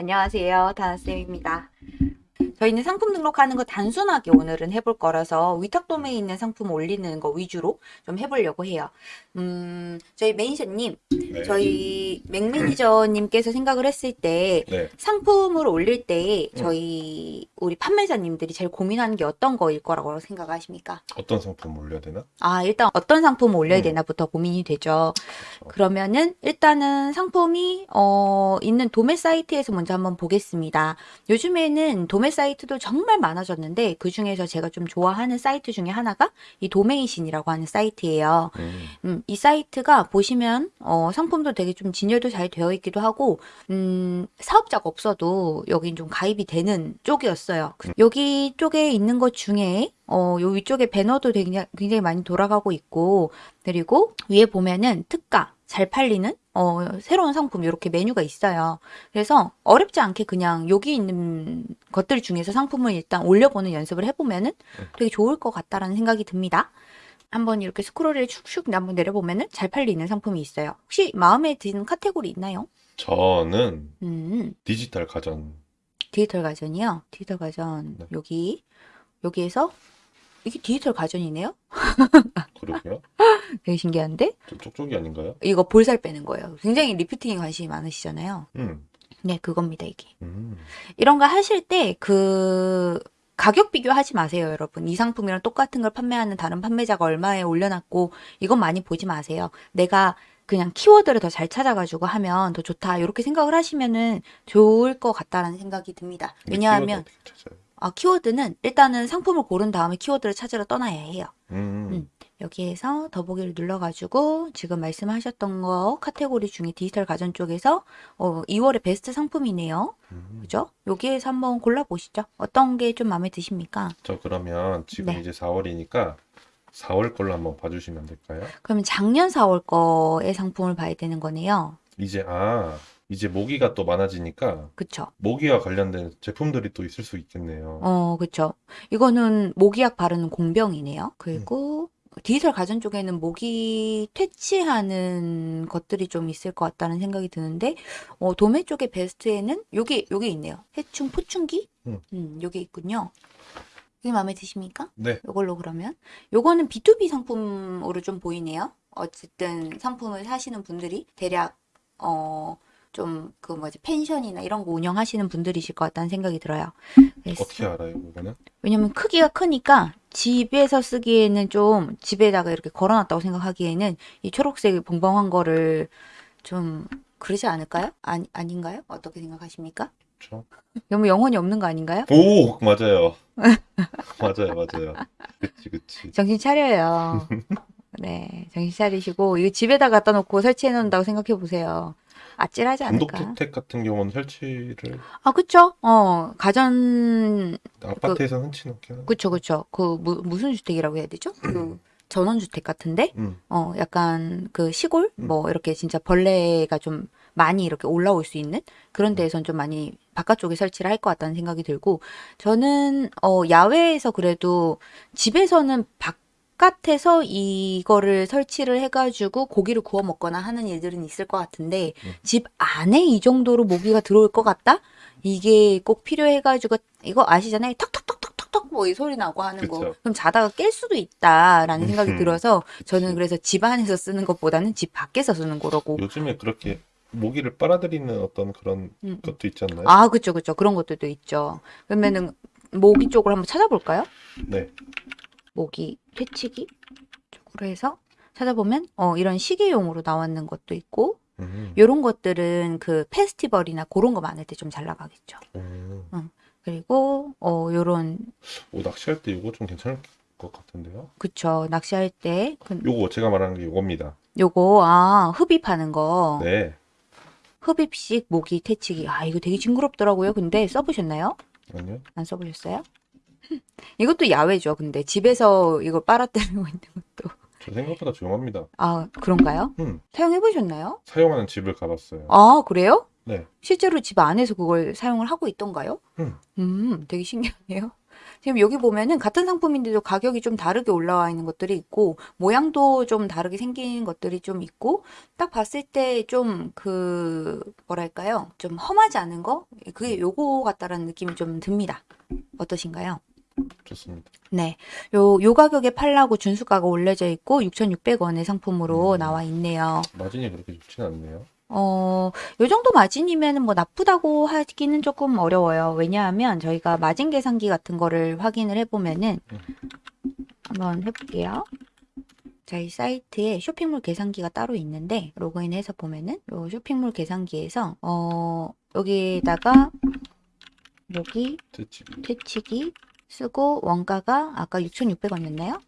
안녕하세요. 다나쌤입니다. 저희는 상품 등록하는 거 단순하게 오늘은 해볼 거라서 위탁 도메에 있는 상품 올리는 거 위주로 좀 해보려고 해요. 음, 저희 매니저님, 네. 저희 맥 매니저님께서 생각을 했을 때 네. 상품을 올릴 때 음. 저희 우리 판매자님들이 제일 고민하는 게 어떤 거일 거라고 생각하십니까? 어떤 상품 올려야 되나? 아, 일단 어떤 상품을 올려야 음. 되나부터 고민이 되죠. 그렇죠. 그러면은 일단은 상품이 어 있는 도매 사이트에서 먼저 한번 보겠습니다. 요즘에는 도매 사이트도 정말 많아졌는데 그 중에서 제가 좀 좋아하는 사이트 중에 하나가 이 도메이신이라고 하는 사이트예요. 음, 음, 이 사이트가 보시면 어 상품도 되게 좀 진열도 잘 되어 있기도 하고 음 사업자가 없어도 여긴 좀 가입이 되는 쪽이었어요. 그- 여기 쪽에 있는 것 중에 어, 요 위쪽에 배너도 굉장히, 굉장히 많이 돌아가고 있고, 그리고 위에 보면은 특가, 잘 팔리는, 어, 새로운 상품, 이렇게 메뉴가 있어요. 그래서 어렵지 않게 그냥 여기 있는 것들 중에서 상품을 일단 올려보는 연습을 해보면 은 되게 좋을 것 같다라는 생각이 듭니다. 한번 이렇게 스크롤을 축축 한번 내려보면 은 잘 팔리는 상품이 있어요. 혹시 마음에 드는 카테고리 있나요? 저는 음, 디지털 가전 디지털 가전이요. 디지털 가전, 네. 여기, 여기에서, 이게 디지털 가전이네요? 그러고요. 되게 신기한데? 좀 쪽쪽이 아닌가요? 이거 볼살 빼는 거예요. 굉장히 리프팅에 관심이 많으시잖아요. 음, 네, 그겁니다, 이게. 음, 이런 거 하실 때 그 가격 비교하지 마세요, 여러분. 이 상품이랑 똑같은 걸 판매하는 다른 판매자가 얼마에 올려놨고 이건 많이 보지 마세요. 내가 그냥 키워드를 더 잘 찾아가지고 하면 더 좋다. 이렇게 생각을 하시면은 좋을 것 같다라는 생각이 듭니다. 근데 왜냐하면 키워드? 아, 키워드는 일단은 상품을 고른 다음에 키워드를 찾으러 떠나야 해요. 음, 음. 여기에서 더보기를 눌러가지고 지금 말씀하셨던 거 카테고리 중에 디지털 가전 쪽에서 어, 2월의 베스트 상품이네요. 음. 그죠? 여기에서 한번 골라보시죠. 어떤 게 좀 마음에 드십니까? 저 그러면 지금 네. 이제 4월이니까 4월 걸로 한번 봐주시면 될까요? 그러면 작년 4월 거의 상품을 봐야 되는 거네요. 이제 아 이제 모기가 또 많아지니까 그쵸? 모기와 관련된 제품들이 또 있을 수 있겠네요. 어, 그쵸. 이거는 모기약 바르는 공병이네요. 그리고 디지털 가전 쪽에는 모기 퇴치하는 것들이 좀 있을 것 같다는 생각이 드는데, 어, 도매 쪽의 베스트에는 요게, 요게 있네요. 해충 포충기? 음. 음, 요게 있군요. 이게 마음에 드십니까? 네, 요걸로 그러면. 요거는 B2B 상품으로 좀 보이네요. 어쨌든 상품을 사시는 분들이 대략, 어, 좀, 그 뭐지, 펜션이나 이런 거 운영하시는 분들이실 것 같다는 생각이 들어요. 그래서 어떻게 알아요, 그거는? 왜냐면 크기가 크니까 집에서 쓰기에는 좀 집에다가 이렇게 걸어놨다고 생각하기에는 이 초록색 봉봉한 거를 좀 그러지 않을까요? 아니, 아닌가요? 어떻게 생각하십니까? 그렇죠. 너무 영혼이 없는 거 아닌가요? 오, 맞아요. 맞아요, 맞아요. 그치, 그치. 정신 차려요. 네, 정신 차리시고 이거 집에다 갖다 놓고 설치해 놓는다고 생각해 보세요. 아찔하지 않을까? 주택 같은 경우는 설치를 아, 그쵸? 어, 가전 아파트에서 흔치 않긴 하죠. 그쵸, 그쵸. 그 무, 무슨 주택이라고 해야 되죠? 그 전원주택 같은데? 음, 어, 약간 그 시골? 음. 뭐 이렇게 진짜 벌레가 좀 많이 이렇게 올라올 수 있는 그런 데에선 좀 많이 바깥쪽에 설치를 할 것 같다는 생각이 들고 저는 어, 야외에서 그래도 집에서는 바깥에서 이거를 설치를 해가지고 고기를 구워 먹거나 하는 일들은 있을 것 같은데 음. 집 안에 이 정도로 모기가 들어올 것 같다? 이게 꼭 필요해가지고 이거 아시잖아요. 턱턱턱턱턱턱 뭐 이 소리 나고 하는 거. 그쵸. 그럼 자다가 깰 수도 있다라는 생각이 음. 들어서 저는 그치. 그래서 집 안에서 쓰는 것보다는 집 밖에서 쓰는 거라고. 요즘에 그렇게 모기를 빨아들이는 어떤 그런 음. 것도 있지 않나요? 아, 그쵸, 그쵸. 그런 것들도 있죠. 그러면은 모기 쪽으로 한번 찾아볼까요? 네. 모기 퇴치기 쪽으로 해서 찾아보면 어, 이런 시계용으로 나왔는 것도 있고 음. 이런 것들은 그 페스티벌이나 그런 거 많을 때 좀 잘 나가겠죠. 음. 그리고 어, 요런 오, 낚시할 때 이거 좀 괜찮을 것 같은데요? 그쵸 낚시할 때 그, 요거 제가 말하는 게 요겁니다. 요거 아 흡입하는 거 네. 흡입식 모기 퇴치기 아 이거 되게 징그럽더라고요. 근데 써보셨나요? 아니요. 안 써보셨어요? 이것도 야외죠. 근데 집에서 이걸 빨아들이고 있는 것도 저 생각보다 조용합니다. 아 그런가요? 음. 사용해 보셨나요? 사용하는 집을 가봤어요. 아 그래요? 네. 실제로 집 안에서 그걸 사용을 하고 있던가요? 음. 음, 되게 신기하네요. 지금 여기 보면은 같은 상품인데도 가격이 좀 다르게 올라와 있는 것들이 있고 모양도 좀 다르게 생긴 것들이 좀 있고 딱 봤을 때 좀 그 뭐랄까요? 좀 험하지 않은 거? 그게 요거 같다라는 느낌이 좀 듭니다. 어떠신가요? 좋습니다. 네. 요, 요 가격에 팔라고 준수가가 올려져 있고 6,600원의 상품으로 음. 나와 있네요. 마진이 그렇게 좋진 않네요. 어, 요 정도 마진이면 뭐 나쁘다고 하기는 조금 어려워요. 왜냐하면 저희가 마진 계산기 같은 거를 확인을 해보면은 한번 해볼게요. 저희 사이트에 쇼핑몰 계산기가 따로 있는데 로그인해서 보면은 요 쇼핑몰 계산기에서 어, 여기에다가 여기 대치 퇴치기 쓰고 원가가 아까 6,600원이었나요?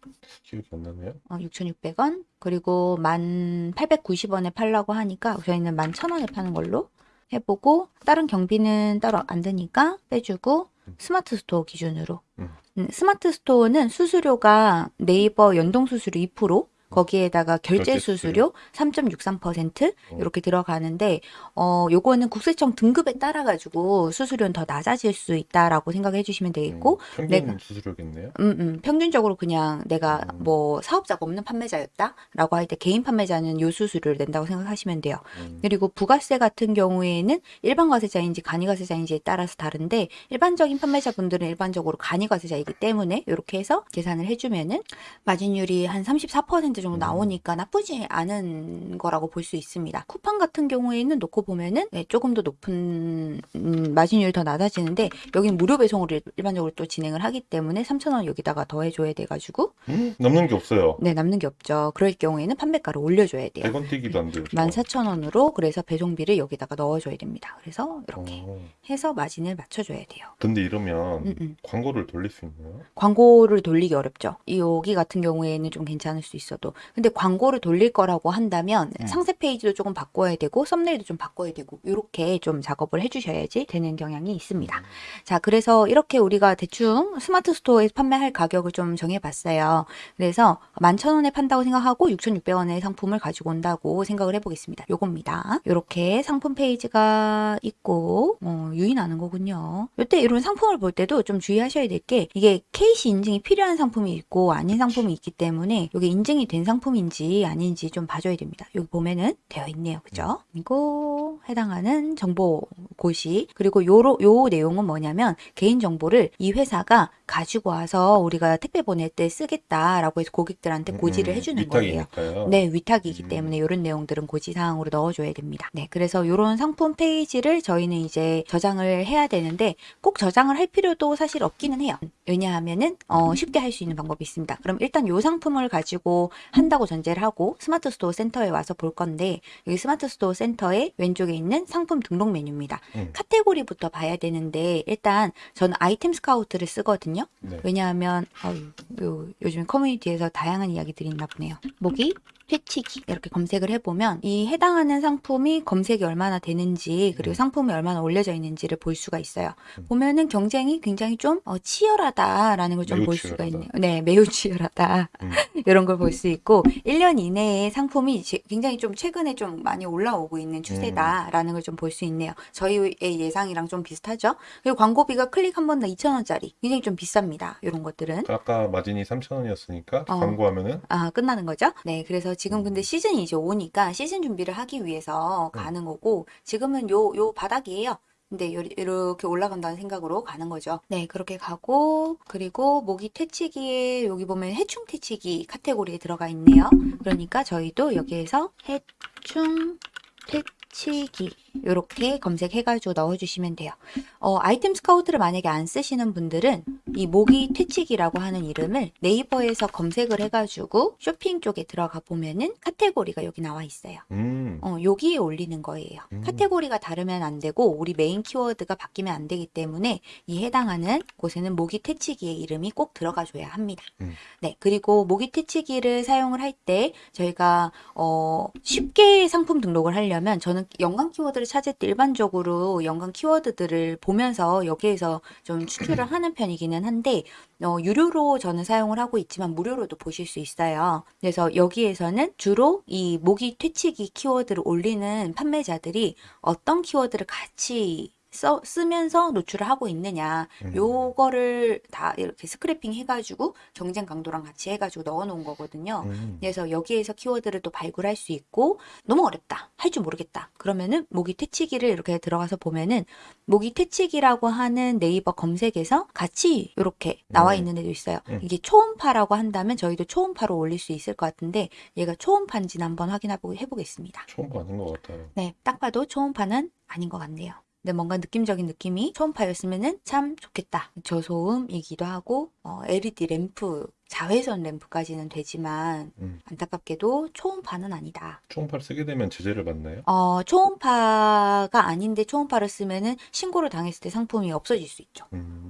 기억이 안 나네요. 어, 6,600원. 그리고 1,890원에 팔라고 하니까 저희는 11,000원에 파는 걸로 해보고 다른 경비는 따로 안 드니까 빼주고 스마트 스토어 기준으로. 음. 음, 스마트 스토어는 수수료가 네이버 연동 수수료 2%, 거기에다가 결제 수수료 3.63% 어. 이렇게 들어가는데 어 요거는 국세청 등급에 따라 가지고 수수료는 더 낮아질 수 있다라고 생각해 주시면 되겠고 음, 평균 내가- 수수료겠네요. 음, 음, 평균적으로 그냥 내가 음. 뭐 사업자가 없는 판매자였다라고 할 때 개인 판매자는 요 수수료를 낸다고 생각하시면 돼요. 음, 그리고 부가세 같은 경우에는 일반 과세자인지 간이 과세자인지에 따라서 다른데 일반적인 판매자분들은 일반적으로 간이 과세자이기 때문에 이렇게 해서 계산을 해주면은 마진율이 한 34% 정도 음. 나오니까 나쁘지 않은 거라고 볼 수 있습니다. 쿠팡 같은 경우에는 놓고 보면은 네, 조금 더 높은 음, 마진율이 더 낮아지는데 여기는 무료 배송을 일- 일반적으로 또 진행을 하기 때문에 3,000원 여기다가 더해줘야 돼가지고 음, 남는 게 없어요. 네 남는 게 없죠. 그럴 경우에는 판매가를 올려줘야 돼요. 100원 뛰기도 안 돼요. 저거. 14,000원으로 그래서 배송비를 여기다가 넣어줘야 됩니다. 그래서 이렇게 어, 해서 마진을 맞춰줘야 돼요. 근데 이러면 음, 음. 광고를 돌릴 수 있나요? 광고를 돌리기 어렵죠. 이 여기 같은 경우에는 좀 괜찮을 수 있어도. 근데 광고를 돌릴 거라고 한다면 음. 상세 페이지도 조금 바꿔야 되고 썸네일도 좀 바꿔야 되고 이렇게 좀 작업을 해주셔야지 되는 경향이 있습니다. 자, 그래서 이렇게 우리가 대충 스마트 스토어에서 판매할 가격을 좀 정해봤어요. 그래서 11,000원에 판다고 생각하고 6,600원의 상품을 가지고 온다고 생각을 해보겠습니다. 요겁니다. 이렇게 상품 페이지가 있고 어, 유인하는 거군요. 이때 이런 상품을 볼 때도 좀 주의하셔야 될 게 이게 KC 인증이 필요한 상품이 있고 아닌 상품이 있기 때문에 이게 인증이 된 상품인지 아닌지 좀 봐줘야 됩니다. 여기 보면은 되어 있네요. 그죠? 그리고 해당하는 정보 고시 그리고 요로, 요 내용은 뭐냐면 개인 정보를 이 회사가 가지고 와서 우리가 택배 보낼 때 쓰겠다라고 해서 고객들한테 고지를 음, 해주는 거예요. 위탁이니까요. 네, 위탁이기 음. 때문에 이런 내용들은 고지 사항으로 넣어줘야 됩니다. 네, 그래서 이런 상품 페이지를 저희는 이제 저장을 해야 되는데 꼭 저장을 할 필요도 사실 없기는 해요. 왜냐하면은 어, 쉽게 할 수 있는 방법이 있습니다. 그럼 일단 이 상품을 가지고 한다고 전제를 하고 스마트 스토어 센터에 와서 볼 건데 여기 스마트 스토어 센터의 왼쪽에 있는 상품 등록 메뉴입니다. 음. 카테고리부터 봐야 되는데 일단 저는 아이템 스카우트를 쓰거든요. 네. 왜냐하면 어휴, 요, 요즘 커뮤니티에서 다양한 이야기들이 있나 보네요. 모기, 퇴치기 이렇게 검색을 해보면 이 해당하는 상품이 검색이 얼마나 되는지 그리고 음. 상품이 얼마나 올려져 있는지를 볼 수가 있어요. 음. 보면은 경쟁이 굉장히 좀 어, 치열하다라는 걸 좀 볼 수가. 있네요. 네, 매우 치열하다. 음. 이런 걸 볼 수 있고 1년 이내에 상품이 지- 굉장히 좀 최근에 좀 많이 올라오고 있는 추세다라는 걸 좀 볼 수 있네요. 저희의 예상이랑 좀 비슷하죠. 그리고 광고비가 클릭 한 번당 2,000원짜리 굉장히 좀 비쌉니다. 이런 것들은. 아까 마진이 3,000원이었으니까 어. 광고하면은 아, 끝나는 거죠? 네, 그래서 지금 음. 근데 시즌이 이제 오니까 시즌 준비를 하기 위해서 음. 가는 거고, 지금은 요, 요 바닥이에요. 근데 요- 이렇게 올라간다는 생각으로 가는 거죠. 네, 그렇게 가고, 그리고 모기 퇴치기에 여기 보면 해충 퇴치기 카테고리에 들어가 있네요. 그러니까 저희도 여기에서 해충 퇴치기 이렇게 검색해가지고 넣어주시면 돼요. 어, 아이템 스카우트를 만약에 안 쓰시는 분들은 이 모기 퇴치기라고 하는 이름을 네이버에서 검색을 해가지고 쇼핑 쪽에 들어가 보면은 카테고리가 여기 나와 있어요. 음, 어, 여기에 올리는 거예요. 음. 카테고리가 다르면 안 되고 우리 메인 키워드가 바뀌면 안 되기 때문에 이 해당하는 곳에는 모기 퇴치기의 이름이 꼭 들어가 줘야 합니다. 음. 네, 그리고 모기 퇴치기를 사용을 할 때 저희가 어, 쉽게 상품 등록을 하려면 저는 연관 키워드를 찾을 때 일반적으로 연관 키워드들을 보면서 여기에서 좀 추출을 하는 편이기는 한데 어, 유료로 저는 사용을 하고 있지만 무료로도 보실 수 있어요. 그래서 여기에서는 주로 이 모기 퇴치기 키워드를 올리는 판매자들이 어떤 키워드를 같이 써, 쓰면서 노출을 하고 있느냐 음. 요거를 다 이렇게 스크래핑 해가지고 경쟁 강도랑 같이 해가지고 넣어놓은 거거든요. 음. 그래서 여기에서 키워드를 또 발굴할 수 있고 너무 어렵다 할 줄 모르겠다 그러면은 모기 퇴치기를 이렇게 들어가서 보면은 모기 퇴치기라고 하는 네이버 검색에서 같이 이렇게 나와 음. 있는 애도 있어요 음. 이게 초음파라고 한다면 저희도 초음파로 올릴 수 있을 것 같은데 얘가 초음파인지는 한번 확인해 보겠습니다 처음 봐는 것 같아요. 네, 딱 봐도 초음파는 아닌 것 같네요. 근데 뭔가 느낌적인 느낌이 초음파였으면 참 좋겠다. 저소음이기도 하고 어, LED 램프, 자외선 램프까지는 되지만 음. 안타깝게도 초음파는 아니다. 초음파를 쓰게 되면 제재를 받나요? 어, 초음파가 아닌데 초음파를 쓰면은 신고를 당했을 때 상품이 없어질 수 있죠. 음.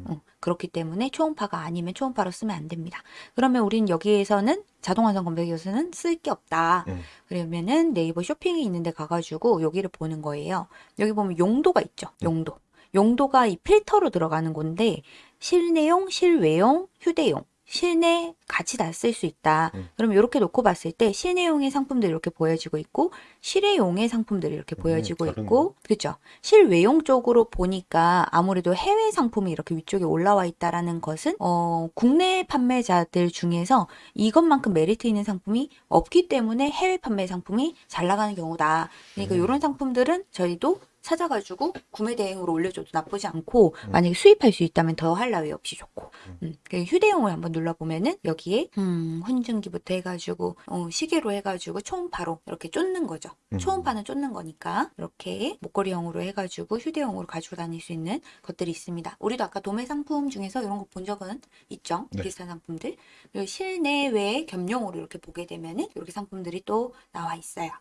어, 그렇기 때문에 초음파가 아니면 초음파로 쓰면 안 됩니다. 그러면 우린 여기에서는 자동 완성 검색에서는 쓸 게 없다. 음. 그러면은 네이버 쇼핑이 있는데 가가지고 여기를 보는 거예요. 여기 보면 용도가 있죠. 용도. 용도가 이 필터로 들어가는 건데 실내용, 실외용, 휴대용. 실내 같이 다 쓸 수 있다. 음. 그럼 이렇게 놓고 봤을 때 실내용의 상품들이 이렇게 보여지고 있고 실외용의 상품들이 이렇게 음, 보여지고 다르네. 있고 그렇죠. 실외용 쪽으로 보니까 아무래도 해외 상품이 이렇게 위쪽에 올라와 있다라는 것은 어, 국내 판매자들 중에서 이것만큼 메리트 있는 상품이 없기 때문에 해외 판매 상품이 잘 나가는 경우다. 그러니까 음. 이런 상품들은 저희도 찾아가지고 구매 대행으로 올려줘도 나쁘지 않고 음. 만약에 수입할 수 있다면 더 할 나위 없이 좋고 음. 음, 휴대용을 한번 눌러보면은 여기에 음, 훈증기부터 해가지고 어, 시계로 해가지고 초음파로 이렇게 쫓는 거죠. 음. 초음파는 쫓는 거니까 이렇게 목걸이형으로 해가지고 휴대용으로 가지고 다닐 수 있는 것들이 있습니다. 우리도 아까 도매 상품 중에서 이런 거 본 적은 있죠. 네. 비슷한 상품들. 그리고 실내외 겸용으로 이렇게 보게 되면은 이렇게 상품들이 또 나와 있어요.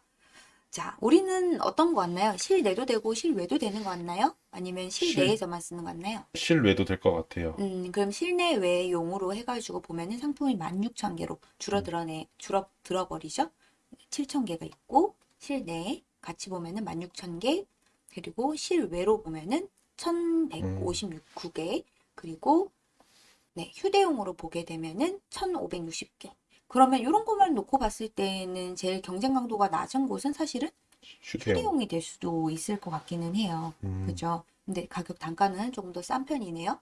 자, 우리는 어떤 거 같나요? 실내도 되고 실외도 되는 거 같나요? 아니면 실- 실내에서만 쓰는 거 같나요? 실외도 될 것 같아요. 음, 그럼 실내외 용으로 해가지고 보면은 상품이 16,000개로 줄어들어내, 줄어 들어 버리죠? 7,000개가 있고, 실내 같이 보면은 16,000개, 그리고 실외로 보면은 1,159개, 그리고 네, 휴대용으로 보게 되면은 1,560개. 그러면 이런 것만 놓고 봤을 때는 제일 경쟁 강도가 낮은 곳은 사실은 휴대용. 휴대용이 될 수도 있을 것 같기는 해요. 음. 그죠? 근데 가격 단가는 조금 더 싼 편이네요.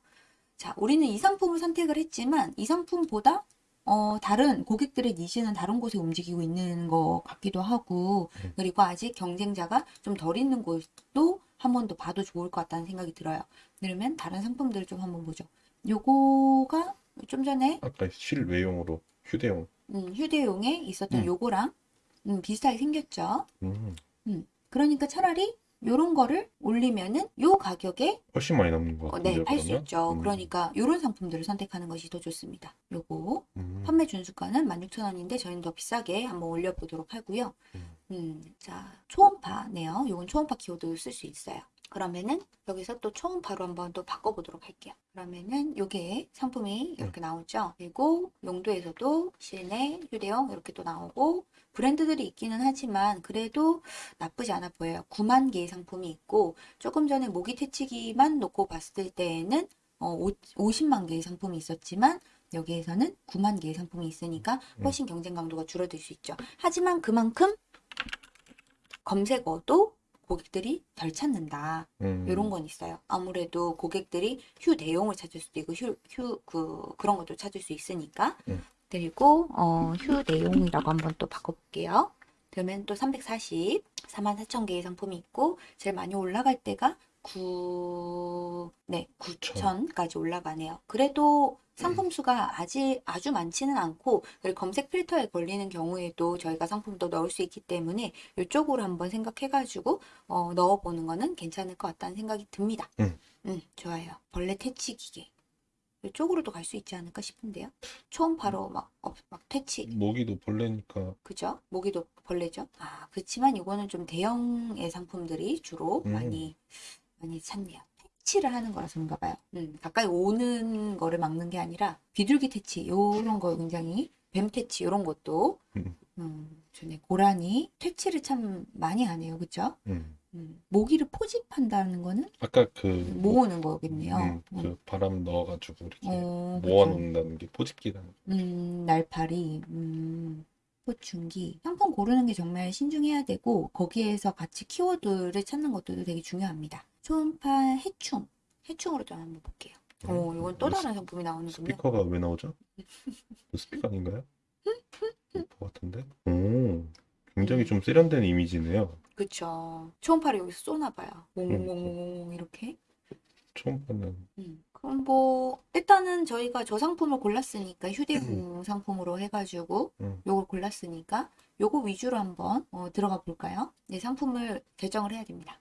자, 우리는 이 상품을 선택을 했지만 이 상품보다 어, 다른 고객들의 니즈는 다른 곳에 움직이고 있는 것 같기도 하고 음. 그리고 아직 경쟁자가 좀 덜 있는 곳도 한 번 더 봐도 좋을 것 같다는 생각이 들어요. 그러면 다른 상품들을 좀 한번 보죠. 요거가 좀 전에 아까 실외용으로 휴대용. 음, 휴대용에 있었던 음. 요거랑 음, 비슷하게 생겼죠. 음. 그러니까 차라리 요런 거를 올리면은 요 가격에 훨씬 많이 남는 것 어, 같은데요. 네, 팔 수 그러면? 있죠. 음. 그러니까 요런 상품들을 선택하는 것이 더 좋습니다. 요거 음. 판매 준수가는 16,000원인데 저희는 더 비싸게 한번 올려보도록 하고요. 음. 음, 자, 초음파네요. 요건 초음파 키워드 쓸 수 있어요. 그러면은 여기서 또 초음파로 한번 또 바꿔보도록 할게요. 그러면은 요게 상품이 이렇게 나오죠. 그리고 용도에서도 실내, 휴대용 이렇게 또 나오고 브랜드들이 있기는 하지만 그래도 나쁘지 않아 보여요. 9만 개의 상품이 있고 조금 전에 모기 퇴치기만 놓고 봤을 때에는 어, 50만 개의 상품이 있었지만 여기에서는 9만 개의 상품이 있으니까 훨씬 경쟁 강도가 줄어들 수 있죠. 하지만 그만큼 검색어도 고객들이 덜 찾는다. 음. 이런 건 있어요. 아무래도 고객들이 휴 내용을 찾을 수도 있고 휴, 휴, 그, 그런 것도 찾을 수 있으니까. 음. 그리고, 어, 휴 내용이라고 한번 또 바꿔볼게요. 그러면 또 340, 44,000개의 상품이 있고, 제일 많이 올라갈 때가 9, 네, 9,000까지 올라가네요. 그래도 상품 수가 아직 아주 많지는 않고, 그리고 검색 필터에 걸리는 경우에도 저희가 상품도 넣을 수 있기 때문에 이쪽으로 한번 생각해가지고, 어, 넣어보는 거는 괜찮을 것 같다는 생각이 듭니다. 음. 음, 좋아요. 벌레 퇴치 기계. 이쪽으로도 갈 수 있지 않을까 싶은데요. 초음파로 막, 어, 막 퇴치. 모기도 벌레니까 그죠? 모기도 벌레죠. 아, 그렇지만 이거는 좀 대형의 상품들이 주로 음. 많이, 많이 찾네요. 퇴치를 하는 거라서 그런가 봐요. 음, 가까이 오는 거를 막는 게 아니라 비둘기 퇴치, 요런 거 굉장히, 뱀 퇴치, 요런 것도, 음. 음, 전에 고라니 퇴치를 참 많이 하네요. 그죠? 음. 음, 모기를 포집한다는 거는 아까 그 모으는 거겠네요. 음, 음. 그 바람 넣어가지고 이렇게 어. 모아놓는다는 게 포집기라는 거. 음, 날파리, 음, 포춘기. 상품 고르는 게 정말 신중해야 되고, 거기에서 같이 키워드를 찾는 것도 되게 중요합니다. 초음파 해충. 해충으로 좀 한번 볼게요. 오, 이건 또 다른 상품이 나오는군요. 스피커가 왜 나오죠? 이거 스피커 아닌가요? 스피커 같은데? 오, 굉장히 좀 세련된 이미지네요. 그쵸. 초음파를 여기서 쏘나 봐요. 몽몽몽몽 이렇게. 초음파는 음. 그럼 뭐 일단은 저희가 저 상품을 골랐으니까 휴대용 상품으로 해가지고 음. 요걸 골랐으니까 요거 위주로 한번 어, 들어가 볼까요? 네, 상품을 결정을 해야 됩니다.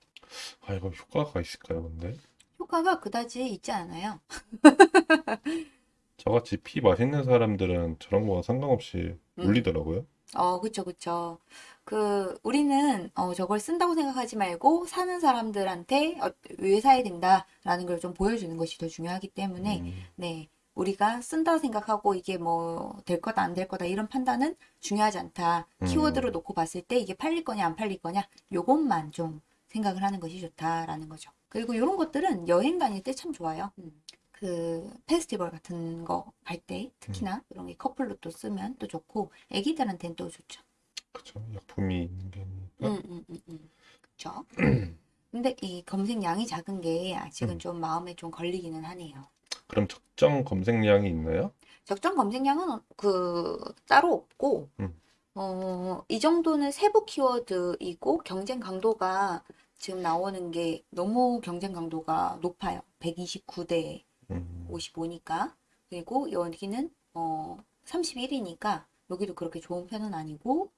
아 이거 효과가 있을까요, 근데? 효과가 그다지 있지 않아요. 저같이 피 맛있는 사람들은 저런 거와 상관없이 음. 울리더라고요. 어, 그쵸, 그쵸. 그, 우리는, 어, 저걸 쓴다고 생각하지 말고, 사는 사람들한테, 어, 왜 사야 된다라는 걸 좀 보여주는 것이 더 중요하기 때문에, 음, 네. 우리가 쓴다 생각하고 이게 뭐, 될 거다, 안 될 거다, 이런 판단은 중요하지 않다. 음. 키워드로 놓고 봤을 때 이게 팔릴 거냐, 안 팔릴 거냐, 요것만 좀 생각을 하는 것이 좋다라는 거죠. 그리고 이런 것들은 여행 다닐 때 참 좋아요. 음. 그, 페스티벌 같은 거 갈 때, 특히나 이런 게 커플로 또 쓰면 또 좋고, 애기들한테는 또 좋죠. 그쵸. 약품이 있는 게. 음, 음, 음, 음. 그쵸? 근데 이 검색량이 작은 게 아직은 음. 좀 마음에 좀 걸리기는 하네요. 그럼 적정 검색량이 있나요? 적정 검색량은 그 따로 없고, 음. 어, 이 정도는 세부 키워드이고 경쟁 강도가 지금 나오는 게 너무 경쟁 강도가 높아요. 129대 음, 55니까. 그리고 여기는 어, 31이니까 여기도 그렇게 좋은 편은 아니고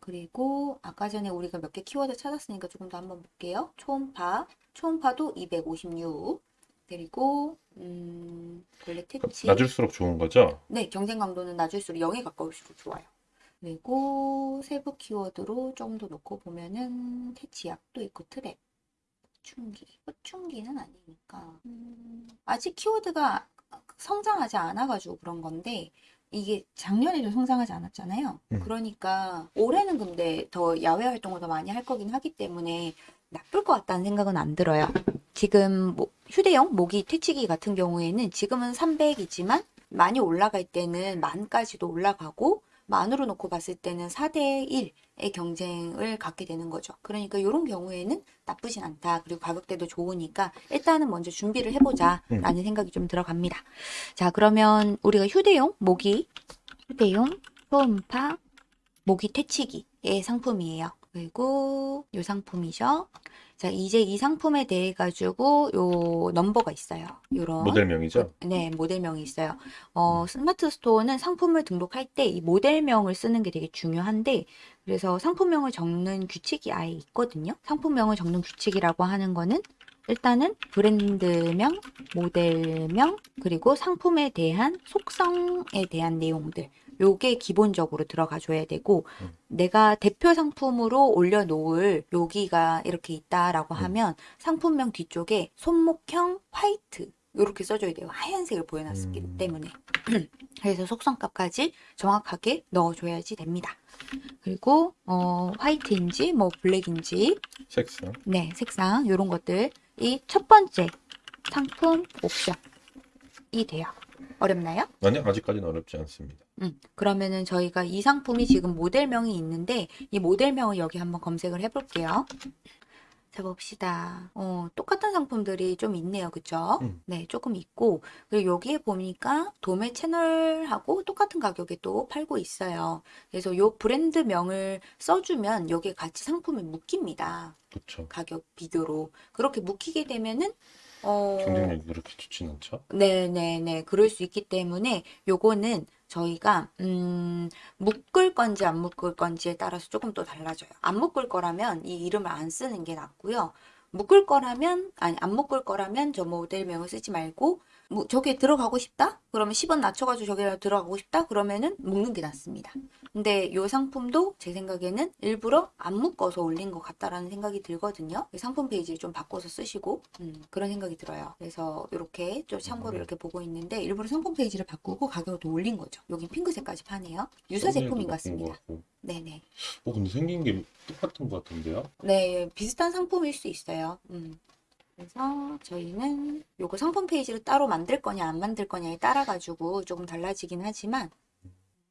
그리고 아까 전에 우리가 몇 개 키워드 찾았으니까 조금 더 한번 볼게요. 초음파, 초음파도 256 그리고 음, 원래 퇴치 낮을수록 좋은 거죠? 네, 경쟁 강도는 낮을수록 0에 가까울수록 좋아요. 그리고 세부 키워드로 좀 더 놓고 보면은 퇴치약도 있고 트랩, 충기, 충기는 아니니까 음, 아직 키워드가 성장하지 않아가지고 그런 건데 이게 작년에도 성장하지 않았잖아요. 음. 그러니까 올해는 근데 더 야외 활동을 더 많이 할 거긴 하기 때문에 나쁠 것 같다는 생각은 안 들어요. 지금 뭐 휴대용 모기 퇴치기 같은 경우에는 지금은 300이지만 많이 올라갈 때는 만까지도 올라가고 만으로 놓고 봤을 때는 4대 1의 경쟁을 갖게 되는 거죠. 그러니까 이런 경우에는 나쁘진 않다. 그리고 가격대도 좋으니까 일단은 먼저 준비를 해보자 라는 생각이 좀 들어갑니다. 자, 그러면 우리가 휴대용 모기, 휴대용 초음파 모기 퇴치기의 상품이에요. 그리고 이 상품이죠. 자, 이제 이 상품에 대해 가지고 요 넘버가 있어요. 요런 모델명이죠? 네, 모델명이 있어요. 어, 스마트 스토어는 상품을 등록할 때 이 모델명을 쓰는 게 되게 중요한데, 그래서 상품명을 적는 규칙이 아예 있거든요. 상품명을 적는 규칙이라고 하는 거는 일단은 브랜드명, 모델명, 그리고 상품에 대한 속성에 대한 내용들. 요게 기본적으로 들어가 줘야 되고, 음. 내가 대표 상품으로 올려놓을 여기가 이렇게 있다라고 음. 하면 상품명 뒤쪽에 손목형 화이트 이렇게 써줘야 돼요. 하얀색을 보여놨기 음. 때문에. 그래서 속성값까지 정확하게 넣어줘야지 됩니다. 그리고 어, 화이트인지 뭐 블랙인지 색상. 네 색상 이런 것들이 첫 번째 상품 옵션이 돼요. 어렵나요? 아니, 아직까지는 어렵지 않습니다. 음, 그러면은 저희가 이 상품이 지금 모델명이 있는데 이 모델명을 여기 한번 검색을 해볼게요. 자 봅시다. 어, 똑같은 상품들이 좀 있네요. 그쵸? 음. 네, 조금 있고 그리고 여기에 보니까 도매 채널하고 똑같은 가격에 또 팔고 있어요. 그래서 요 브랜드명을 써주면 여기에 같이 상품이 묶입니다. 그쵸. 가격 비교로. 그렇게 묶이게 되면은 어, 경쟁력이 그렇게 좋진 않죠? 네네네. 그럴 수 있기 때문에 요거는 저희가 음, 묶을 건지 안 묶을 건지에 따라서 조금 또 달라져요. 안 묶을 거라면 이 이름을 안 쓰는 게 낫고요. 묶을 거라면 아니 안 묶을 거라면 저 모델명을 쓰지 말고 뭐 저기에 들어가고 싶다? 그러면 10원 낮춰가지고 저기에 들어가고 싶다? 그러면은 묶는 게 낫습니다. 근데 이 상품도 제 생각에는 일부러 안 묶어서 올린 것 같다라는 생각이 들거든요. 상품 페이지를 좀 바꿔서 쓰시고 음, 그런 생각이 들어요. 그래서 이렇게 좀 참고를 이렇게 보고 있는데 일부러 상품 페이지를 바꾸고 가격을 또 올린 거죠. 여긴 핑크색까지 파네요. 유사 제품인 것 같습니다. 네네. 어, 근데 생긴 게 똑같은 것 같은데요? 네, 비슷한 상품일 수 있어요. 음. 그래서 저희는 요거 상품 페이지를 따로 만들 거냐 안 만들 거냐에 따라 가지고 조금 달라지긴 하지만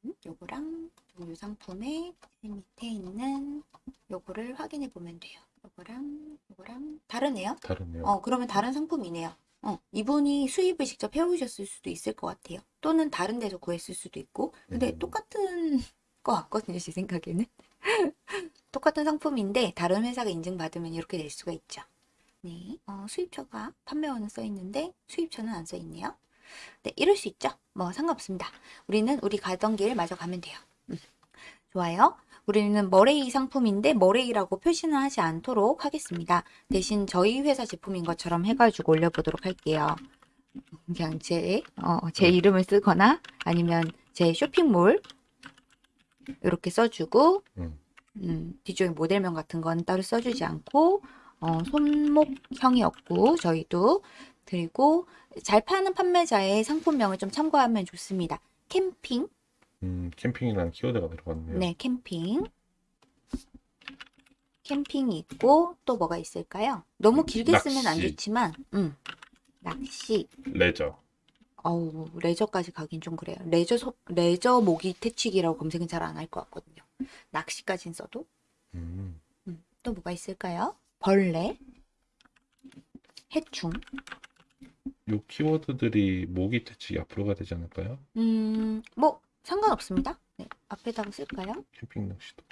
음, 요거랑 이 상품의 밑에 있는 요거를 확인해 보면 돼요. 이거랑 이거랑 다르네요. 다르네요. 어, 그러면 다른 상품이네요. 어, 이분이 수입을 직접 해오셨을 수도 있을 것 같아요. 또는 다른 데서 구했을 수도 있고. 근데 음. 똑같은 것 같거든요, 제 생각에는. 똑같은 상품인데 다른 회사가 인증받으면 이렇게 될 수가 있죠. 네, 어, 수입처가 판매원은 써 있는데 수입처는 안 써 있네요. 네, 이럴 수 있죠. 뭐 상관없습니다. 우리는 우리 가던 길 마저 가면 돼요. 음, 좋아요. 우리는 머레이 상품인데 머레이라고 표시는 하지 않도록 하겠습니다. 대신 저희 회사 제품인 것처럼 해가지고 올려보도록 할게요. 그냥 제, 어, 제 이름을 쓰거나 아니면 제 쇼핑몰 이렇게 써주고 음. 음, 뒤쪽에 모델명 같은 건 따로 써주지 않고 어, 손목형이었고 저희도 그리고 잘 파는 판매자의 상품명을 좀 참고하면 좋습니다. 캠핑, 음, 캠핑이라는 키워드가 들어갔네요. 네, 캠핑. 캠핑이 있고 또 뭐가 있을까요? 너무 길게 쓰면 안 낚시. 좋지만, 음, 낚시. 레저. 어우, 레저까지 가긴 좀 그래요. 레저 소, 레저 모기 퇴치기라고 검색은 잘 안 할 것 같거든요. 낚시까진 써도. 음, 음, 또 뭐가 있을까요? 벌레, 해충. 요 키워드들이 모기 퇴치기 앞으로 가 되지 않을까요? 음, 뭐 상관없습니다. 네, 앞에다가 쓸까요? 캠핑 낚시도.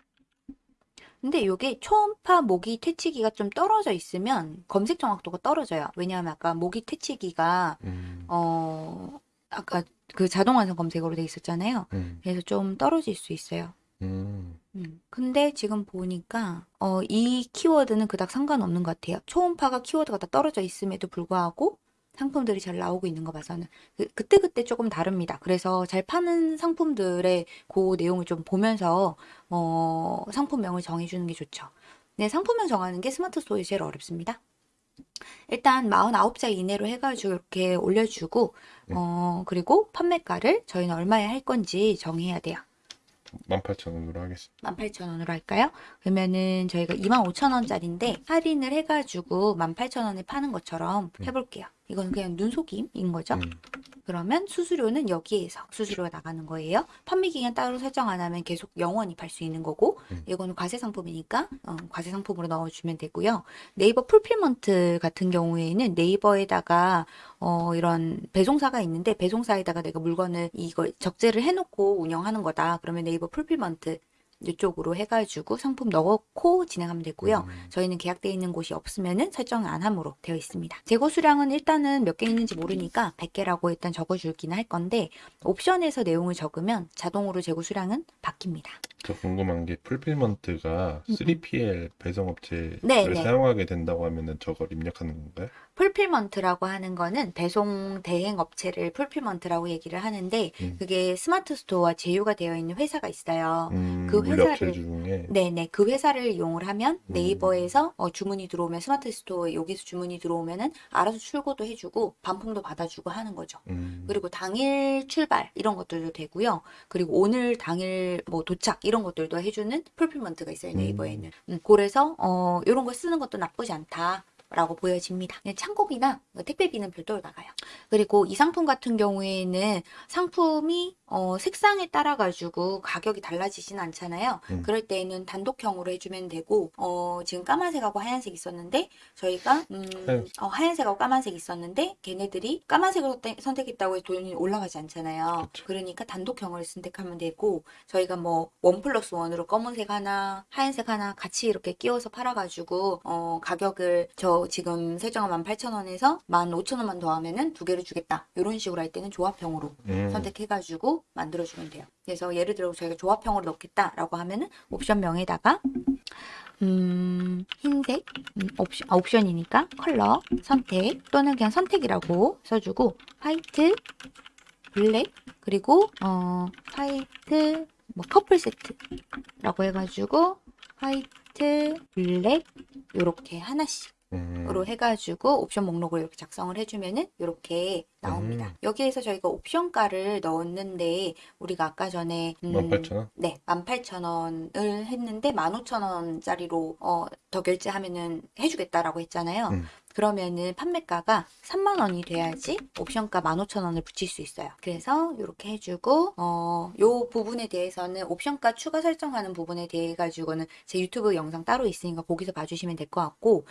근데 이게 초음파 모기 퇴치기가 좀 떨어져 있으면 검색 정확도가 떨어져요. 왜냐하면 아까 모기 퇴치기가 음, 어 아까 그 자동 완성 검색어로 돼 있었잖아요. 음, 그래서 좀 떨어질 수 있어요. 음, 음. 근데 지금 보니까 어, 이 키워드는 그닥 상관없는 것 같아요. 초음파가 키워드가 다 떨어져 있음에도 불구하고 상품들이 잘 나오고 있는 거 봐서는 그, 그때 그때 조금 다릅니다. 그래서 잘 파는 상품들의 그 내용을 좀 보면서 어, 상품명을 정해주는 게 좋죠. 네, 상품명 정하는 게 스마트 스토어에 제일 어렵습니다. 일단 49자 이내로 해가지고 이렇게 올려주고 네. 어, 그리고 판매가를 저희는 얼마에 할 건지 정해야 돼요. 18,000원으로 하겠습니다. 18,000원으로 할까요? 그러면은 저희가 25,000원짜리인데 할인을 해가지고 18,000원에 파는 것처럼 음. 해볼게요. 이건 그냥 눈속임인 거죠. 음, 그러면 수수료는 여기에서 수수료가 나가는 거예요. 판매 기간 따로 설정 안 하면 계속 영원히 팔 수 있는 거고 음. 이거는 과세 상품이니까 어, 과세 상품으로 넣어주면 되고요. 네이버 fulfillment 같은 경우에는 네이버에다가 어, 이런 배송사가 있는데 배송사에다가 내가 물건을 이걸 적재를 해놓고 운영하는 거다. 그러면 네이버 fulfillment 이쪽으로 해가지고 상품 넣고 진행하면 되고요. 음, 저희는 계약되어 있는 곳이 없으면은 설정 안 함으로 되어 있습니다. 재고 수량은 일단은 몇 개 있는지 모르니까 100개라고 일단 적어줄기는 할 건데 옵션에서 내용을 적으면 자동으로 재고 수량은 바뀝니다. 저 궁금한 게 fulfillment가 음. 3PL 배송업체를 네, 네. 사용하게 된다고 하면 은 저걸 입력하는 건가요? fulfillment라고 하는 거는 배송 대행 업체를 fulfillment라고 얘기를 하는데 음. 그게 스마트 스토어와 제휴가 되어 있는 회사가 있어요. 음, 그 회사를- 네네 그 회사를 이용을 하면 음. 네이버에서 어, 주문이 들어오면 스마트 스토어에 여기서 주문이 들어오면은 알아서 출고도 해주고 반품도 받아주고 하는 거죠. 음, 그리고 당일 출발 이런 것들도 되고요. 그리고 오늘 당일 뭐 도착 이런 것들도 해주는 fulfillment가 있어요 네이버에는. 음, 그래서 어 이런 거 쓰는 것도 나쁘지 않다. 라고 보여집니다. 그냥 창고비나 택배비는 별도로 나가요. 그리고 이 상품 같은 경우에는 상품이 어, 색상에 따라 가지고 가격이 달라지진 않잖아요. 음. 그럴 때에는 단독형으로 해주면 되고 어, 지금 까만색하고 하얀색 있었는데 저희가 음, 하얀색. 어, 하얀색하고 까만색 있었는데 걔네들이 까만색을 선택- 선택했다고 해서 돈이 올라가지 않잖아요. 그쵸. 그러니까 단독형을 선택하면 되고 저희가 뭐 원 플러스 원으로 검은색 하나 하얀색 하나 같이 이렇게 끼워서 팔아가지고 어, 가격을 저 지금 설정한 18,000원에서 15,000원만 더하면은 두 개를 주겠다 이런 식으로 할 때는 조합형으로 음, 선택해가지고 만들어주면 돼요. 그래서 예를 들어 저희가 조합형으로 넣겠다라고 하면은 옵션명에다가 음, 흰색 음, 옵션, 아, 옵션이니까 컬러 선택 또는 그냥 선택이라고 써주고 화이트 블랙 그리고 어 화이트 뭐 커플 세트라고 해가지고 화이트 블랙 요렇게 하나씩 로 해가지고 옵션 목록을 이렇게 작성을 해주면은 이렇게 나옵니다. 음. 여기에서 저희가 옵션가를 넣었는데 우리가 아까 전에 음, 18,000원? 네, 18,000원을 했는데 15,000원짜리로 어, 더 결제하면은 해주겠다라고 했잖아요. 음. 그러면은 판매가가 3만 원이 돼야지 옵션가 15,000원을 붙일 수 있어요. 그래서 이렇게 해주고 어, 요 부분에 대해서는 옵션가 추가 설정하는 부분에 대해 가지고는 제 유튜브 영상 따로 있으니까 거기서 봐주시면 될 것 같고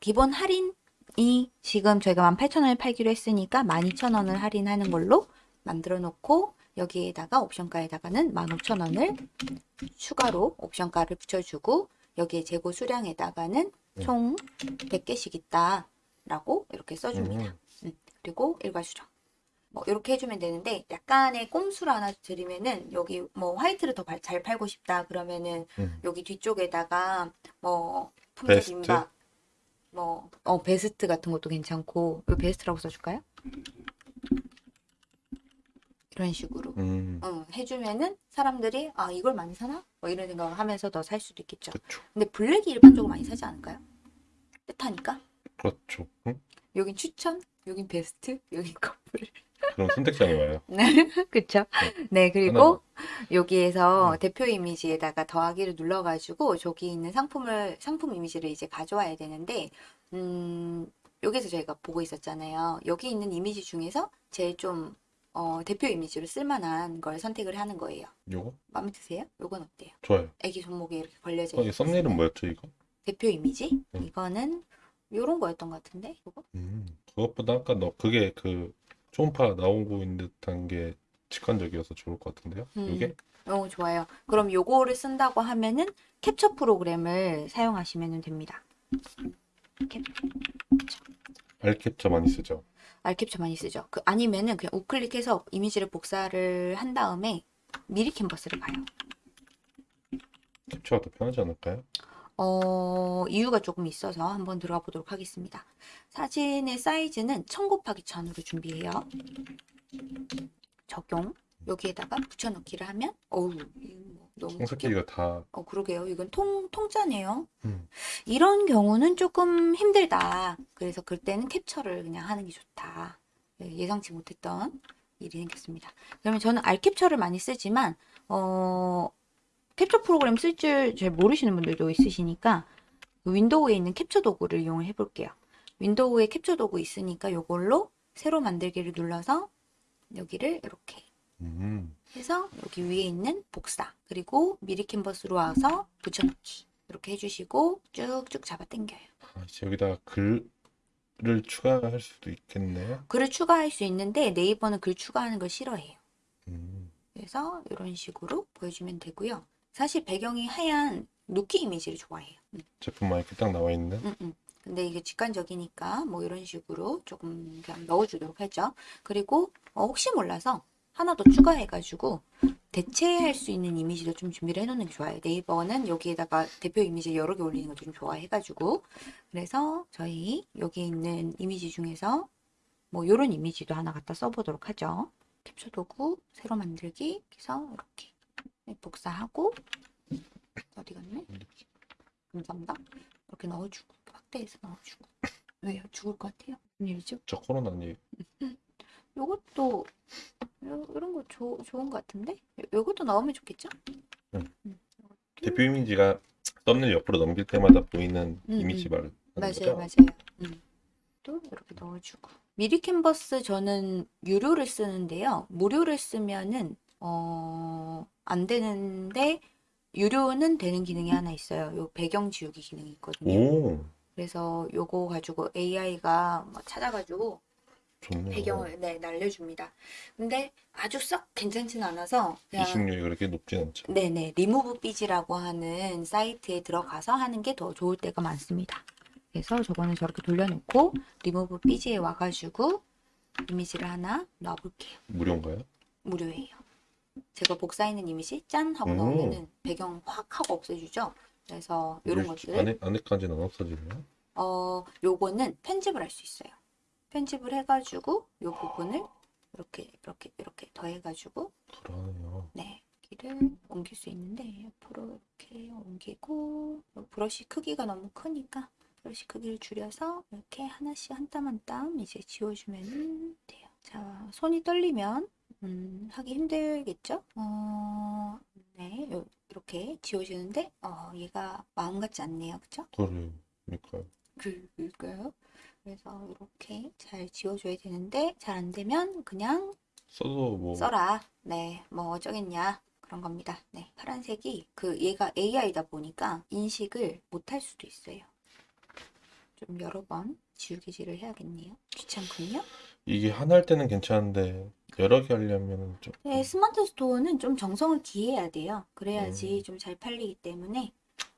기본 할인 이 지금 저희가 18,000원에 팔기로 했으니까 12,000원을 할인하는 걸로 만들어 놓고 여기에다가 옵션가에다가는 15,000원을 추가로 옵션가를 붙여주고 여기에 재고 수량에다가는 네. 총 100개씩 있다 라고 이렇게 써줍니다. 음, 그리고 일괄 수정. 뭐 이렇게 해주면 되는데 약간의 꼼수를 하나 드리면은 여기 뭐 화이트를 더 잘 팔고 싶다 그러면은 음. 여기 뒤쪽에다가 뭐 품절 베스트? 임박 뭐 어 베스트 같은 것도 괜찮고 이 베스트라고 써줄까요? 이런 식으로 음, 응, 해주면은 사람들이 아 이걸 많이 사나? 뭐 이런 생각을 하면서 더 살 수도 있겠죠. 그렇죠. 근데 블랙이 일반적으로 많이 사지 않을까요? 뜻하니까 그렇죠. 응? 여긴 추천, 여긴 베스트, 여긴 커플. 그럼 선택장이 와요. 그쵸? 네, 그리고 하나만. 여기에서 음. 대표 이미지에다가 더하기를 눌러가지고 저기 있는 상품을, 상품 이미지를 이제 가져와야 되는데, 음, 여기서 저희가 보고 있었잖아요. 여기 있는 이미지 중에서 제일 좀, 어, 대표 이미지로 쓸만한 걸 선택을 하는 거예요. 요거 마음에 드세요? 요건 어때요? 좋아요. 애기 손목에 이렇게 걸려져 어, 이 썸네일은. 뭐였죠 이거? 대표 이미지? 음. 이거는 요런 거였던 것 같은데, 이거? 음, 그것보다 아까 너 그게 그 초음파 나오고 있는 듯한 게 직관적이어서 좋을 것 같은데요. 음. 이게 어, 좋아요. 그럼 요거를 쓴다고 하면은 캡처 프로그램을 사용하시면 됩니다. 캡, 알캡처 많이 쓰죠. 알캡처 많이 쓰죠. 그 아니면은 그냥 우클릭해서 이미지를 복사를 한 다음에 미리 캔버스를 봐요. 캡처가 더 편하지 않을까요? 어, 이유가 조금 있어서 한번 들어가 보도록 하겠습니다. 사진의 사이즈는 1000 곱하기 1000으로 준비해요. 적용. 여기에다가 붙여넣기를 하면 어우, 뭐 너무 크게 청사기가 다 어, 그러게요. 이건 통, 통짜네요. 음. 이런 경우는 조금 힘들다. 그래서 그때는 캡처를 그냥 하는 게 좋다. 네, 예상치 못했던 일이 생겼습니다. 그러면 저는 알캡처를 많이 쓰지만, 어, 캡처 프로그램 쓸 줄 잘 모르시는 분들도 있으시니까, 그 윈도우에 있는 캡처 도구를 이용을 해볼게요. 윈도우에 캡처 도구 있으니까 이걸로 새로 만들기를 눌러서 여기를 이렇게 음, 해서 여기 위에 있는 복사 그리고 미리 캔버스로 와서 붙여넣기 이렇게 해주시고 쭉쭉 잡아 당겨요. 아, 이제 여기다가 글을 추가할 수도 있겠네요. 글을 추가할 수 있는데 네이버는 글 추가하는 걸 싫어해요. 음, 그래서 이런 식으로 보여주면 되고요. 사실 배경이 하얀 누키 이미지를 좋아해요. 음, 제품만 이렇게 딱 나와 있는. 음, 음. 근데 이게 직관적이니까 뭐 이런 식으로 조금 그냥 넣어주도록 하죠. 그리고 어, 혹시 몰라서 하나 더 추가해가지고 대체할 수 있는 이미지도 좀 준비를 해놓는 게 좋아요. 네이버는 여기에다가 대표 이미지 여러 개 올리는 걸좀 좋아해가지고 그래서 저희 여기 있는 이미지 중에서 뭐 이런 이미지도 하나 갖다 써보도록 하죠. 캡처 도구 새로 만들기 해서 이렇게 복사하고 어디 갔네? 감사합니다. 이렇게 넣어주고 확대해서 넣어주고 왜요? 죽을 것 같아요? 일이죠? 저 코로나니 요것도 요, 이런 거 조, 좋은 것 같은데? 요, 요것도 넣으면 좋겠죠? 음. 음, 대표 이미지가 썸네일 옆으로 넘길 때마다 보이는 음, 이미지 음. 말하는 맞아요, 거죠? 맞아요. 음. 또 이렇게 넣어주고 미리 캔버스 저는 유료를 쓰는데요. 무료를 쓰면은 어, 안 되는데 유료는 되는 기능이 하나 있어요. 요 배경 지우기 기능이 있거든요. 오, 그래서 요거 가지고 AI가 찾아가지고 좋네요. 배경을 네, 날려줍니다. 근데 아주 썩 괜찮진 않아서 그냥 인식률이 그렇게 높진 않죠. 네네 리무브 삐지라고 하는 사이트에 들어가서 하는 게 더 좋을 때가 많습니다. 그래서 저거는 저렇게 돌려놓고 리무브 삐지에 와가지고 이미지를 하나 넣어볼게요. 무료인가요? 무료예요. 제가 복사있는 이미지 짠 하고 오. 넣으면은 배경 확 하고 없애주죠. 그래서 이런 것들 안에 안에까지는 안 없어지네요. 어, 요거는 편집을 할 수 있어요. 편집을 해가지고 요 부분을 이렇게 이렇게 이렇게 더해가지고 그러네요. 네 여기를 옮길 수 있는데 옆으로 이렇게 옮기고 요 브러쉬 크기가 너무 크니까 브러쉬 크기를 줄여서 이렇게 하나씩 한 땀 한 땀 이제 지워주면 돼요. 자 손이 떨리면 음, 하기 힘들겠죠? 어, 네 요- 이렇게 지워지는데 어, 얘가 마음 같지 않네요, 그쵸? 그러니까요. 그럴까요? 그래서 이렇게 잘 지워줘야 되는데 잘 안 되면 그냥 써도 뭐 써라. 네, 뭐 어쩌겠냐 그런 겁니다. 네, 파란색이 그 얘가 AI다 보니까 인식을 못할 수도 있어요. 좀 여러 번 지우개질을 해야겠네요. 귀찮군요. 이게 하나 할 때는 괜찮은데 여러 개 하려면 좀 네, 스마트 스토어는 좀 정성을 기해야 돼요. 그래야지 음. 좀잘 팔리기 때문에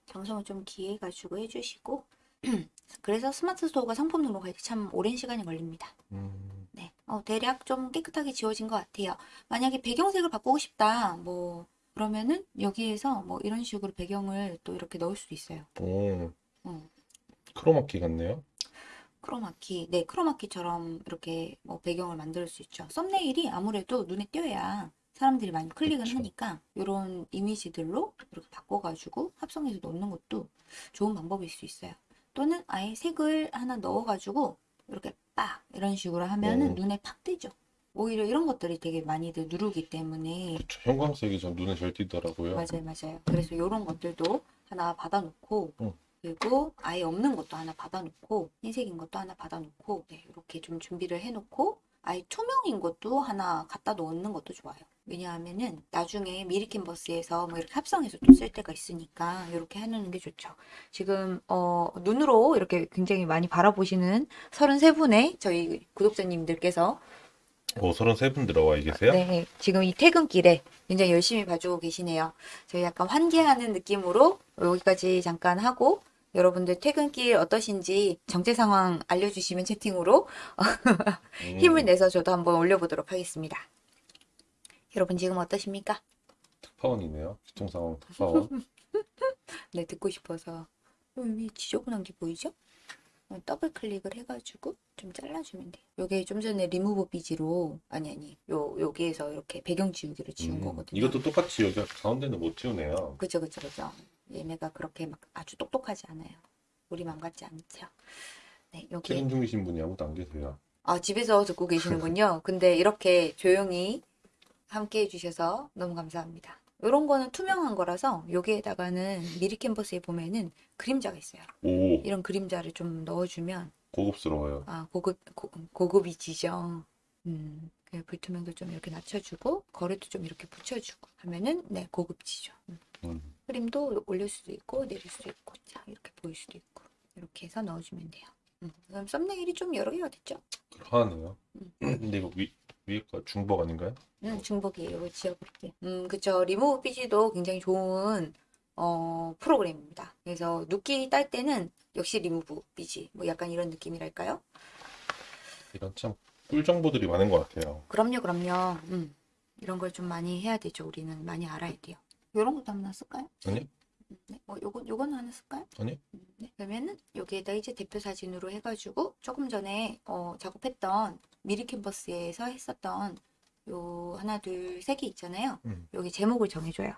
정성을 좀 기해가지고 해주시고 그래서 스마트 스토어가 상품 등록할 때 참 오랜 시간이 걸립니다. 음, 네, 어, 대략 좀 깨끗하게 지워진 것 같아요. 만약에 배경색을 바꾸고 싶다, 뭐 그러면은 여기에서 뭐 이런 식으로 배경을 또 이렇게 넣을 수도 있어요. 오, 음. 크로마키 같네요. 크로마키, 네, 크로마키처럼 이렇게 뭐 배경을 만들 수 있죠. 썸네일이 아무래도 눈에 띄어야 사람들이 많이 클릭을 그쵸. 하니까 이런 이미지들로 이렇게 바꿔가지고 합성해서 넣는 것도 좋은 방법일 수 있어요. 또는 아예 색을 하나 넣어가지고 이렇게 빡 이런 식으로 하면은 오. 눈에 팍 띄죠. 오히려 이런 것들이 되게 많이들 누르기 때문에 그쵸, 형광색이 전 눈에 잘 띄더라고요. 맞아요, 맞아요. 그래서 이런 것들도 하나 받아놓고 응. 그리고 아예 없는 것도 하나 받아놓고 흰색인 것도 하나 받아놓고 네, 이렇게 좀 준비를 해놓고 아예 투명인 것도 하나 갖다 놓는 것도 좋아요. 왜냐하면은 나중에 미리 캔버스에서 뭐 이렇게 합성해서 또 쓸 때가 있으니까 이렇게 해놓는 게 좋죠. 지금 어, 눈으로 이렇게 굉장히 많이 바라보시는 33분의 저희 구독자님들께서 오, 33분 들어와 계세요? 네, 지금 이 퇴근길에 굉장히 열심히 봐주고 계시네요. 저희 약간 환기하는 느낌으로 여기까지 잠깐 하고 여러분들 퇴근길 어떠신지 정체 상황 알려주시면 채팅으로 음, 힘을 내서 저도 한번 올려보도록 하겠습니다. 여러분 지금 어떠십니까? 특파원이네요. 교통상황 특파원. 네, 듣고 싶어서 여기 지저분한 게 보이죠? 어, 더블 클릭을 해가지고 좀 잘라주면 돼요. 요게 좀 전에 리무브 비지로 아니 아니 요 여기에서 이렇게 배경 지우기로 지운 음, 거거든요. 이것도 똑같이 여기 가운데는 못 지우네요. 그죠, 그죠, 그죠. 얘네가 그렇게 막 아주 똑똑하지 않아요. 우리 맘 같지 않죠. 네, 여기. 퇴근 중이신 분이 아무도 안 계세요. 아, 집에서 듣고 계시는군요. 근데 이렇게 조용히 함께 해주셔서 너무 감사합니다. 이런 거는 투명한 거라서 여기에다가는 미리 캔버스에 보면은 그림자가 있어요. 오, 이런 그림자를 좀 넣어주면 고급스러워요. 아 고급 고, 고급이지죠. 음, 그 불투명도 좀 이렇게 낮춰주고 거리도 좀 이렇게 붙여주고 하면은 네 고급지죠. 음. 음, 그림도 올릴 수도 있고 내릴 수도 있고 자 이렇게 보일 수도 있고 이렇게 해서 넣어주면 돼요. 음, 그럼 썸네일이 좀 여러 개가 됐죠? 그러하네요. 음. 근데 이거 위, 거 중복 아닌가요? 음, 중복이에요. 지워볼게. 음, 그쵸. 리무브 비지도 굉장히 좋은 어, 프로그램입니다. 그래서 누끼 딸 때는 역시 리무브 비지 뭐 약간 이런 느낌이랄까요? 이런 참 꿀 정보들이 많은 것 같아요. 그럼요, 그럼요. 음, 이런 걸 좀 많이 해야 되죠. 우리는 많이 알아야 돼요. 이런 것도 하나 쓸까요? 아니요? 음, 네, 뭐 요건 요건 하나 쓸까요? 아니요? 음, 네. 그러면은 여기에다 이제 대표 사진으로 해가지고 조금 전에 어, 작업했던 미리 캔버스에서 했었던 요 하나 둘 세 개 있잖아요. 음. 여기 제목을 정해줘요.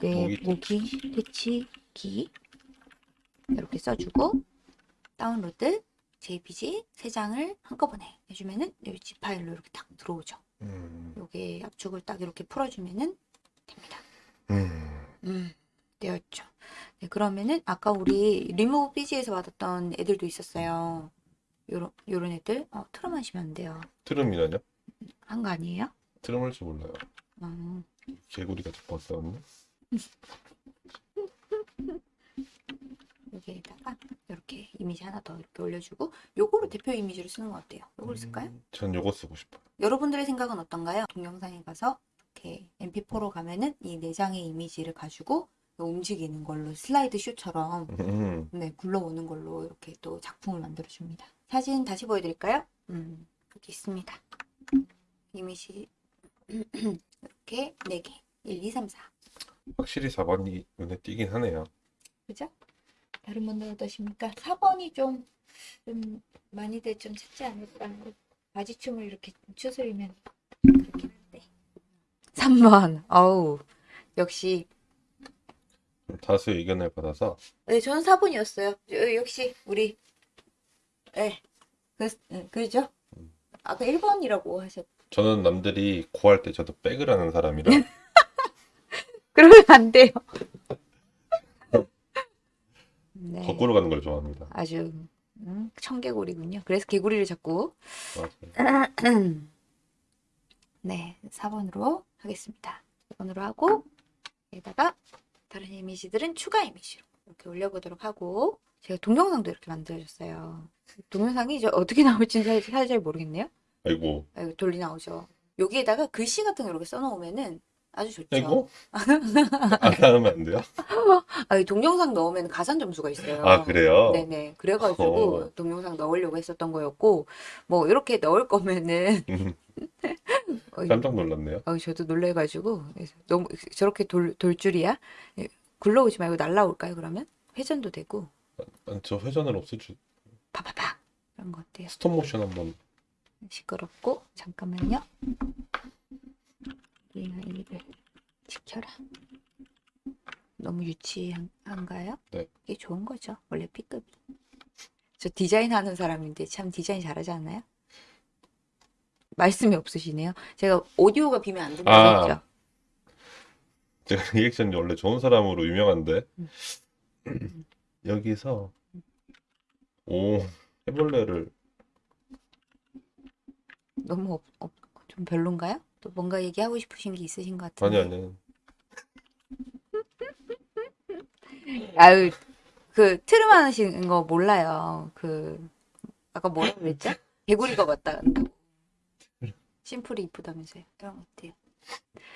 네, 모기 모기 퇴치기 이렇게 써주고 다운로드 JPG 세 장을 한꺼번에 해주면은 여기 파일로 이렇게 딱 들어오죠. 음, 여기 압축을 딱 이렇게 풀어주면은 됩니다. 음, 음, 되었죠. 네, 그러면은 아까 우리 리무브 비지에서 받았던 애들도 있었어요. 요런 요런 애들 어, 마시면 안 돼요. 트름이라뇨? 한 거 아니에요? 트름 할 줄 몰라요. 음, 개구리가 자꾸 왔었네. 여기에다가 이렇게 이미지 하나 더 이렇게 올려주고 요거를 대표 이미지로 쓰는 거 어때요? 요걸 쓸까요? 음, 전 요거 쓰고 싶어요. 여러분들의 생각은 어떤가요? 동영상에 가서 이렇게 MP4로 가면은 이네 장의 이미지를 가지고 움직이는 걸로 슬라이드 쇼처럼 음, 네, 굴러오는 걸로 이렇게 또 작품을 만들어 줍니다. 사진 다시 보여드릴까요? 음, 여기 있습니다. 이미지 이렇게 4개. 1, 2, 3, 4. 확실히 4번이 눈에 띄긴 하네요. 그죠? 다른 분들 어떠십니까? 4번이 좀, 좀 많이들 좀 찾지 않을까. 바지춤을 이렇게 추스리면 그렇긴 한데. 3번. 어우, 역시. 다수의 의견을 받아서 네, 저는 4번이었어요. 역시 우리 네. 그, 네, 그죠? 아까 1번이라고 하셨. 저는 남들이 고할 때 저도 백을 하는 사람이라 그러면 안 돼요. 네. 거꾸로 가는 걸 좋아합니다. 아주 음, 청개구리군요. 그래서 개구리를 자꾸. 네, 4번으로 하겠습니다. 4번으로 하고 여기다가 다른 이미지들은 추가 이미지로 이렇게 올려보도록 하고 제가 동영상도 이렇게 만들어줬어요. 동영상이 이제 어떻게 나올지는 사실, 사실 잘 모르겠네요. 아이고, 아, 이거 돌리 나오죠. 여기에다가 글씨 같은 거 이렇게 써놓으면은 아주 좋죠. 아이고. 안 하면 안 돼요? 아, 이 동영상 넣으면 가산 점수가 있어요. 아, 그래요? 네네. 그래가지고 어. 동영상 넣으려고 했었던 거였고 뭐 이렇게 넣을 거면은 음, 어, 깜짝 놀랐네요. 어, 저도 놀래가지고 너무 저렇게 돌, 돌 줄이야? 예, 굴러오지 말고 날라올까요? 그러면 회전도 되고 아, 저 회전을 없앨 줄 파파파 이런 거 어때요? 스톱 모션 한번 시끄럽고 잠깐만요. 우리가 이를 지켜라. 너무 유치한가요? 네. 이게 좋은 거죠. 원래 B급이. 저 디자인 하는 사람인데 참 디자인 잘하지 않나요? 말씀이 없으시네요. 제가 오디오가 비면 안 된다고 아. 했죠. 제가 리액션이 원래 좋은 사람으로 유명한데 음. 여기서 오 해벌레를 너무 없, 없, 좀 별론가요? 또 뭔가 얘기하고 싶으신 게 있으신 것 아니 같은데. 아니 아유, 그 트름 하시는 거 몰라요. 그 아까 뭐라 그랬죠? 개구리가 왔다 간다고. 심플이 이쁘다면서요. 그런 것 같아요.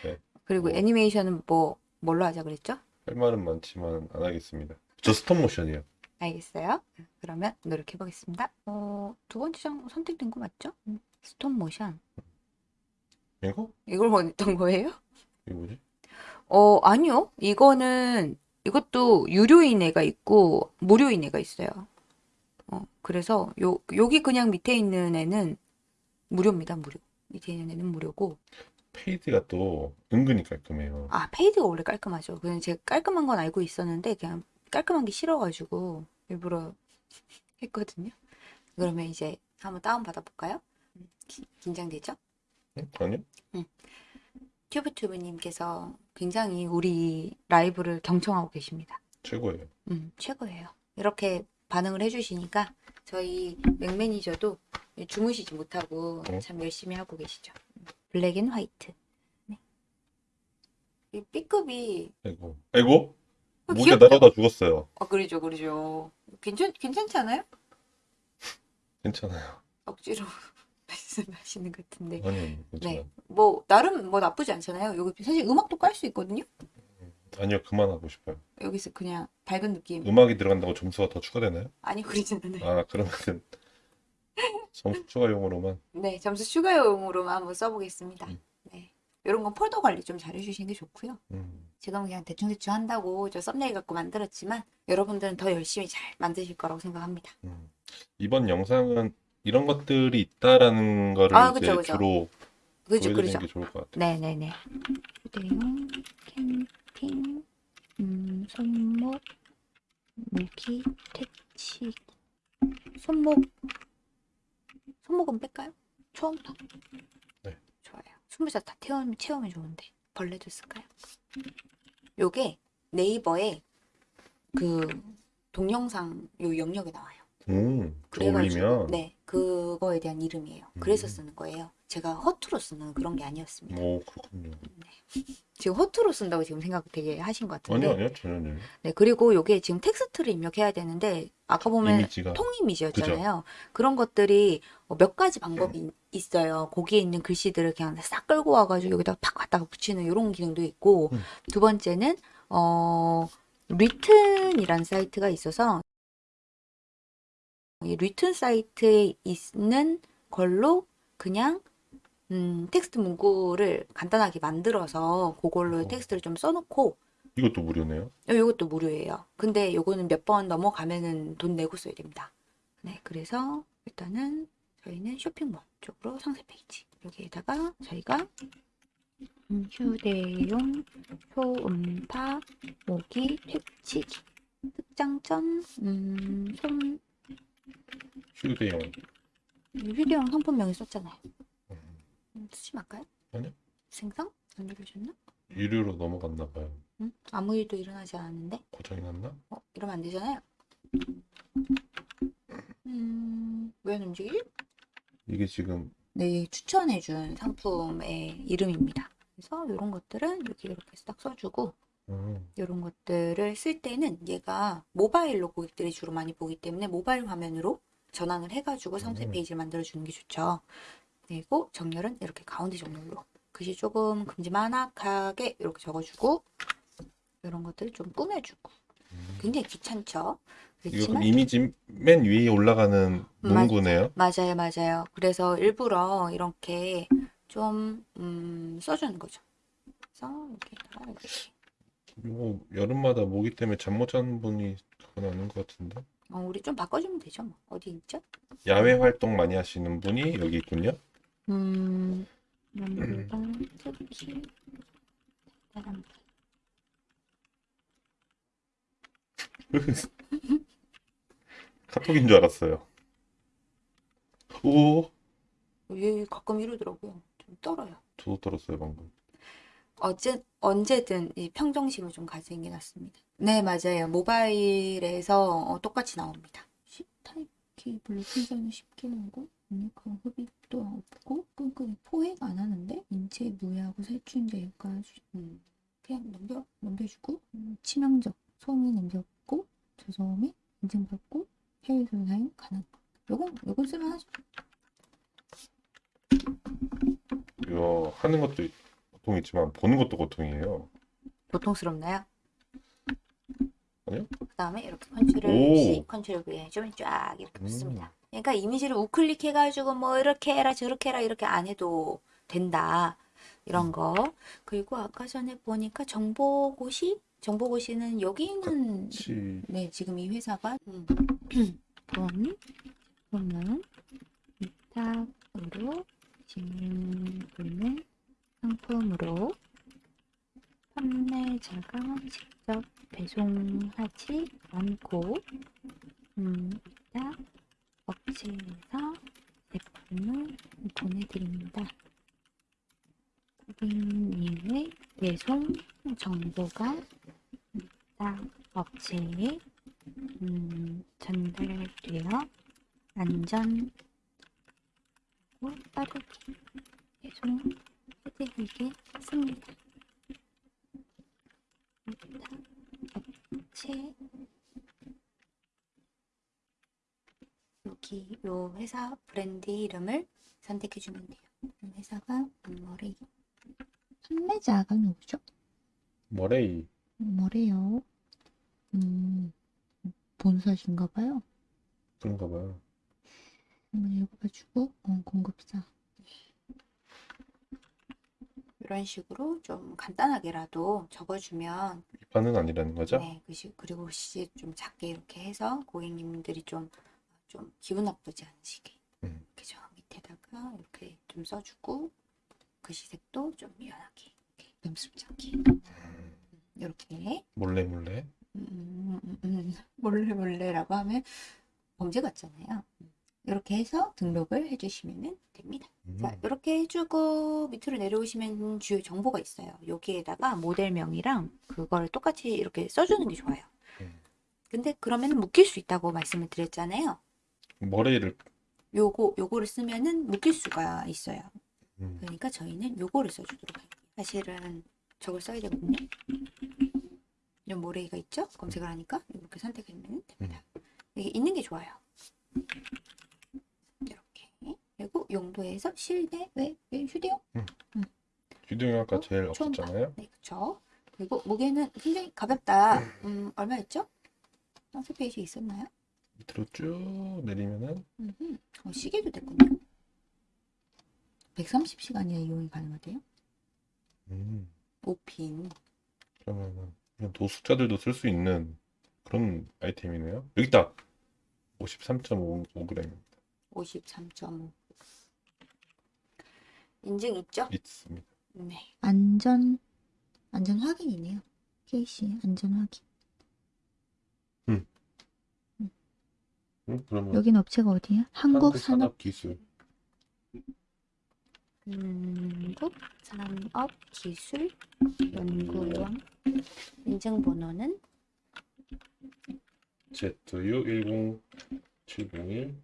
네. 그리고 뭐. 애니메이션은 뭐 뭘로 하자 그랬죠? 할 말은 많지만 안 하겠습니다. 저 스톱 모션이요. 알겠어요. 그러면 노력해 보겠습니다. 어, 두 번째 장 선택된 거 맞죠? 음, 스톱 모션. 이거? 이걸 원했던 거예요? 이거 뭐지? 어, 아니요. 이거는 이것도 유료인 애가 있고 무료인 애가 있어요. 어, 그래서 요 여기 그냥 밑에 있는 애는 무료입니다. 무료. 밑에 있는 애는 무료고 fade가 또 은근히 깔끔해요. 아, fade가 원래 깔끔하죠. 그냥 제가 깔끔한 건 알고 있었는데 그냥 깔끔한 게 싫어가지고 일부러 했거든요. 그러면 이제 한번 다운 받아볼까요? 음, 기- 긴장되죠? 응? 아니요? 튜브튜브님께서 굉장히 우리 라이브를 경청하고 계십니다. 최고예요. 음, 최고예요. 이렇게 반응을 해주시니까 저희 맥 매니저도 주무시지 못하고 어? 참 열심히 하고 계시죠. black and white. 네. 이 B급이 아이고. 아이고? 어, 모기가 귀엽죠? 날아다 죽었어요. 아, 그러죠, 그러죠. 괜찮, 괜찮지 않아요? 괜찮아요. 억지로 말씀하시는 것 같은데. 아니, 아니, 괜찮아요. 네. 뭐, 나름 뭐 나쁘지 않잖아요. 여기 사실 음악도 깔 수 있거든요? 아니요, 그만하고 싶어요. 여기서 그냥 밝은 느낌. 음악이 들어간다고 점수가 더 추가되나요? 아니, 그러진 않아요. 아, 그러면은 점수 추가용으로만 네, 점수 추가용으로만 한번 써보겠습니다. 음. 네. 이런 건 폴더 관리 좀 잘 해주시는 게 좋고요. 음, 지금 그냥 대충대충 한다고 저 썸네일 갖고 만들었지만 여러분들은 더 열심히 잘 만드실 거라고 생각합니다. 음. 이번 영상은 이런 것들이 있다라는 거를 아, 이제 그쵸, 그쵸. 주로 그죠, 보여드리는 그러죠. 게 좋을 것 같아요. 네네네. 휴대용 캠핑 음, 손목 무기 퇴치 손목 손목은 뺄까요? 처음부터? 네. 좋아요. 손모자 다 태우면 채우면 좋은데 벌레도 쓸까요? 요게 네이버에 그 동영상 요 영역에 나와요. 음, 그 그래가지고 네 그거에 대한 이름이에요. 그래서 음. 쓰는 거예요. 제가 허투루 쓰는 그런 게 아니었습니다. 뭐 그렇군요. 지금 허투루 쓴다고 지금 생각 되게 하신 것 같은데. 아니요, 아니요, 전혀요. 네, 그리고 요게 지금 텍스트를 입력해야 되는데 아까 보면 이미지가 통 이미지였잖아요. 그런 것들이 어, 몇 가지 방법이 있- 있어요. 거기에 있는 글씨들을 그냥 싹 끌고 와가지고 여기다가 팍 갖다가 붙이는 이런 기능도 있고 음. 두 번째는 어 리튼이라는 사이트가 있어서 이 리튼 사이트에 있는 걸로 그냥 음, 텍스트 문구를 간단하게 만들어서 그걸로 어. 텍스트를 좀 써놓고 이것도 무료네요. 어, 요것도 무료예요. 근데 요거는 몇 번 넘어가면은 돈 내고 써야 됩니다. 네, 그래서 일단은 저희는 쇼핑몰 쪽으로 상세 페이지 여기에다가 저희가 음, 휴대용 초음파 모기 퇴치기 특장점 음, 손 휴대용. 휴대용 상품명이 썼잖아요. 음, 음, 쓰지 말까요? 아니요. 생성? 안 누르셨나? 유료로 넘어갔나 봐요. 응? 아무 일도 일어나지 않았는데 고장이 났나? 어, 이러면 안 되잖아요. 음, 왜안 움직이지? 이게 지금 네, 추천해준 상품의 이름입니다. 그래서 이런 것들은 여기 이렇게 딱 써주고 음, 이런 것들을 쓸 때는 얘가 모바일로 고객들이 주로 많이 보기 때문에 모바일 화면으로 전환을 해가지고 상세 음. 페이지를 만들어주는 게 좋죠. 그리고 정렬은 이렇게 가운데 정렬로 글씨 조금 큼지막하게 이렇게 적어주고 이런 것들을 좀 꾸며주고 음. 굉장히 귀찮죠. 그렇지만 이미지 맨 위에 올라가는 문구네요. 맞 아요, 맞아요. 그래서 일부러 이렇게 좀 음, 써주는 거죠. 그래서 이렇게 이거 여름마다 모기 때문에 잠 못 자는 분이 그건 아닌 것 같은데. 어, 우리 좀 바꿔주면 되죠, 뭐. 어디 있죠? 야외 활동 많이 하시는 분이 여기 있군요. 음, 카톡인 줄 알았어요. 오, 얘 가끔 이러더라고요. 좀 떨어요. 저도 떨었어요 방금. 어째, 언제든 이 평정심을 좀 가지는 게 낫습니다. 네, 맞아요. 모바일에서 어, 똑같이 나옵니다. 10 타입 케이블로 충전을 쉽게 하고 우니크한 흡입도 없고 끈끈이 포획 안 하는데 인체 무해하고 살충제 효과 주- 음, 그냥 넘겨 넘겨주고 음, 치명적 소음이 냄새 없고 저소음이 인증받고 해외에서 사용 가능. 요건 요건 쓸만하죠. 이거 하는 것도 고통이지만 보는 것도 고통이에요. 고통스럽나요? 아니요. 그다음에 이렇게 컨트롤 오. C, control V 좀쫙 이렇게 음. 붙습니다. 그러니까 이미지를 우클릭 해가지고 뭐 이렇게 해라 저렇게 해라 이렇게 안 해도 된다 이런 거. 그리고 아까 전에 보니까 정보고시, 정보고시는 여기는 같이 네 지금 이 회사가 음, 돈 돈은 위탁으로 진행되는 상품으로 판매자가 직접 배송하지 않고 음, 위탁 업체에서 제품을 보내드립니다. 고객님의 배송 정보가 위탁 업체에 음, 전달되어 안전 고 빠르게. 위탁 업체 여기 요 회사 브랜드 이름을 선택해 주면 돼요. 이 회사가 뭐래? 판매자가 누구죠? 머레이 뭐래요? 음, 본사신가 봐요. 그런가 봐요. 한번 읽어가지고 어, 공급사 이런 식으로 좀 간단하게라도 적어주면 이판은 아니라는 거죠? 네, 그시, 그리고 시좀 작게 이렇게 해서 고객님들이 좀, 좀 기분 나쁘지 않으시게 음. 이렇게 저 밑에다가 이렇게 좀 써주고 글씨색도 좀 연하게 이렇게 염습지 않게 이렇게 몰래 몰래. 음, 몰래 몰래라고 하면 범죄 같잖아요. 이렇게 해서 등록을 해주시면 됩니다. 음. 자, 이렇게 해주고 밑으로 내려오시면 주요 정보가 있어요. 여기에다가 모델명이랑 그걸 똑같이 이렇게 써주는 게 좋아요. 음. 근데 그러면 묶일 수 있다고 말씀을 드렸잖아요. 머레이를 요거, 요거를 쓰면은 묶일 수가 있어요. 음. 그러니까 저희는 요거를 써주도록 할게요. 사실은 저걸 써야 되거든요. 요 모래이가 있죠? 검색을 하니까 이렇게 선택하면 됩니다. 이게 있는 게 좋아요. 이렇게. 그리고 용도에서 실내, 외, 외, 휴대용. 휴대용 아까 어? 제일. 없었잖아요. 네, 그쵸. 그리고 무게는 굉장히 가볍다. 음, 얼마였죠? 상세 페이지에 있었나요? 밑으로 쭉 내리면은 음흠. 어, 시계도 됐군요. 130시간이나 이용이 가능하대요. 음, 5핀. 그러면은 노숙자들도 쓸 수 있는 그런 아이템이네요. 여기 있다. 53.5g 53.5. 인증 있죠? 있습니다. 네. 안전, 안전 확인이네요. KC 안전 확인. 음, 그러면 여긴 업체가 어디야? 한국 산업 기술 한국 산업 기술 연구원. 인증 번호는 ZU10 701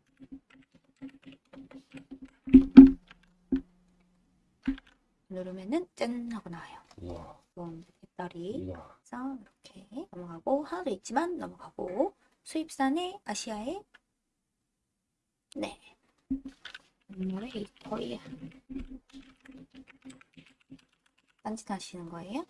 누르면은 짠 하고 나와요. 우와 그럼 배터리 우와 그래서 이렇게 넘어가고 하나 더 있지만 넘어가고 수입산의 아시아의 네 모레이터에 딴짓 하시는 거예요?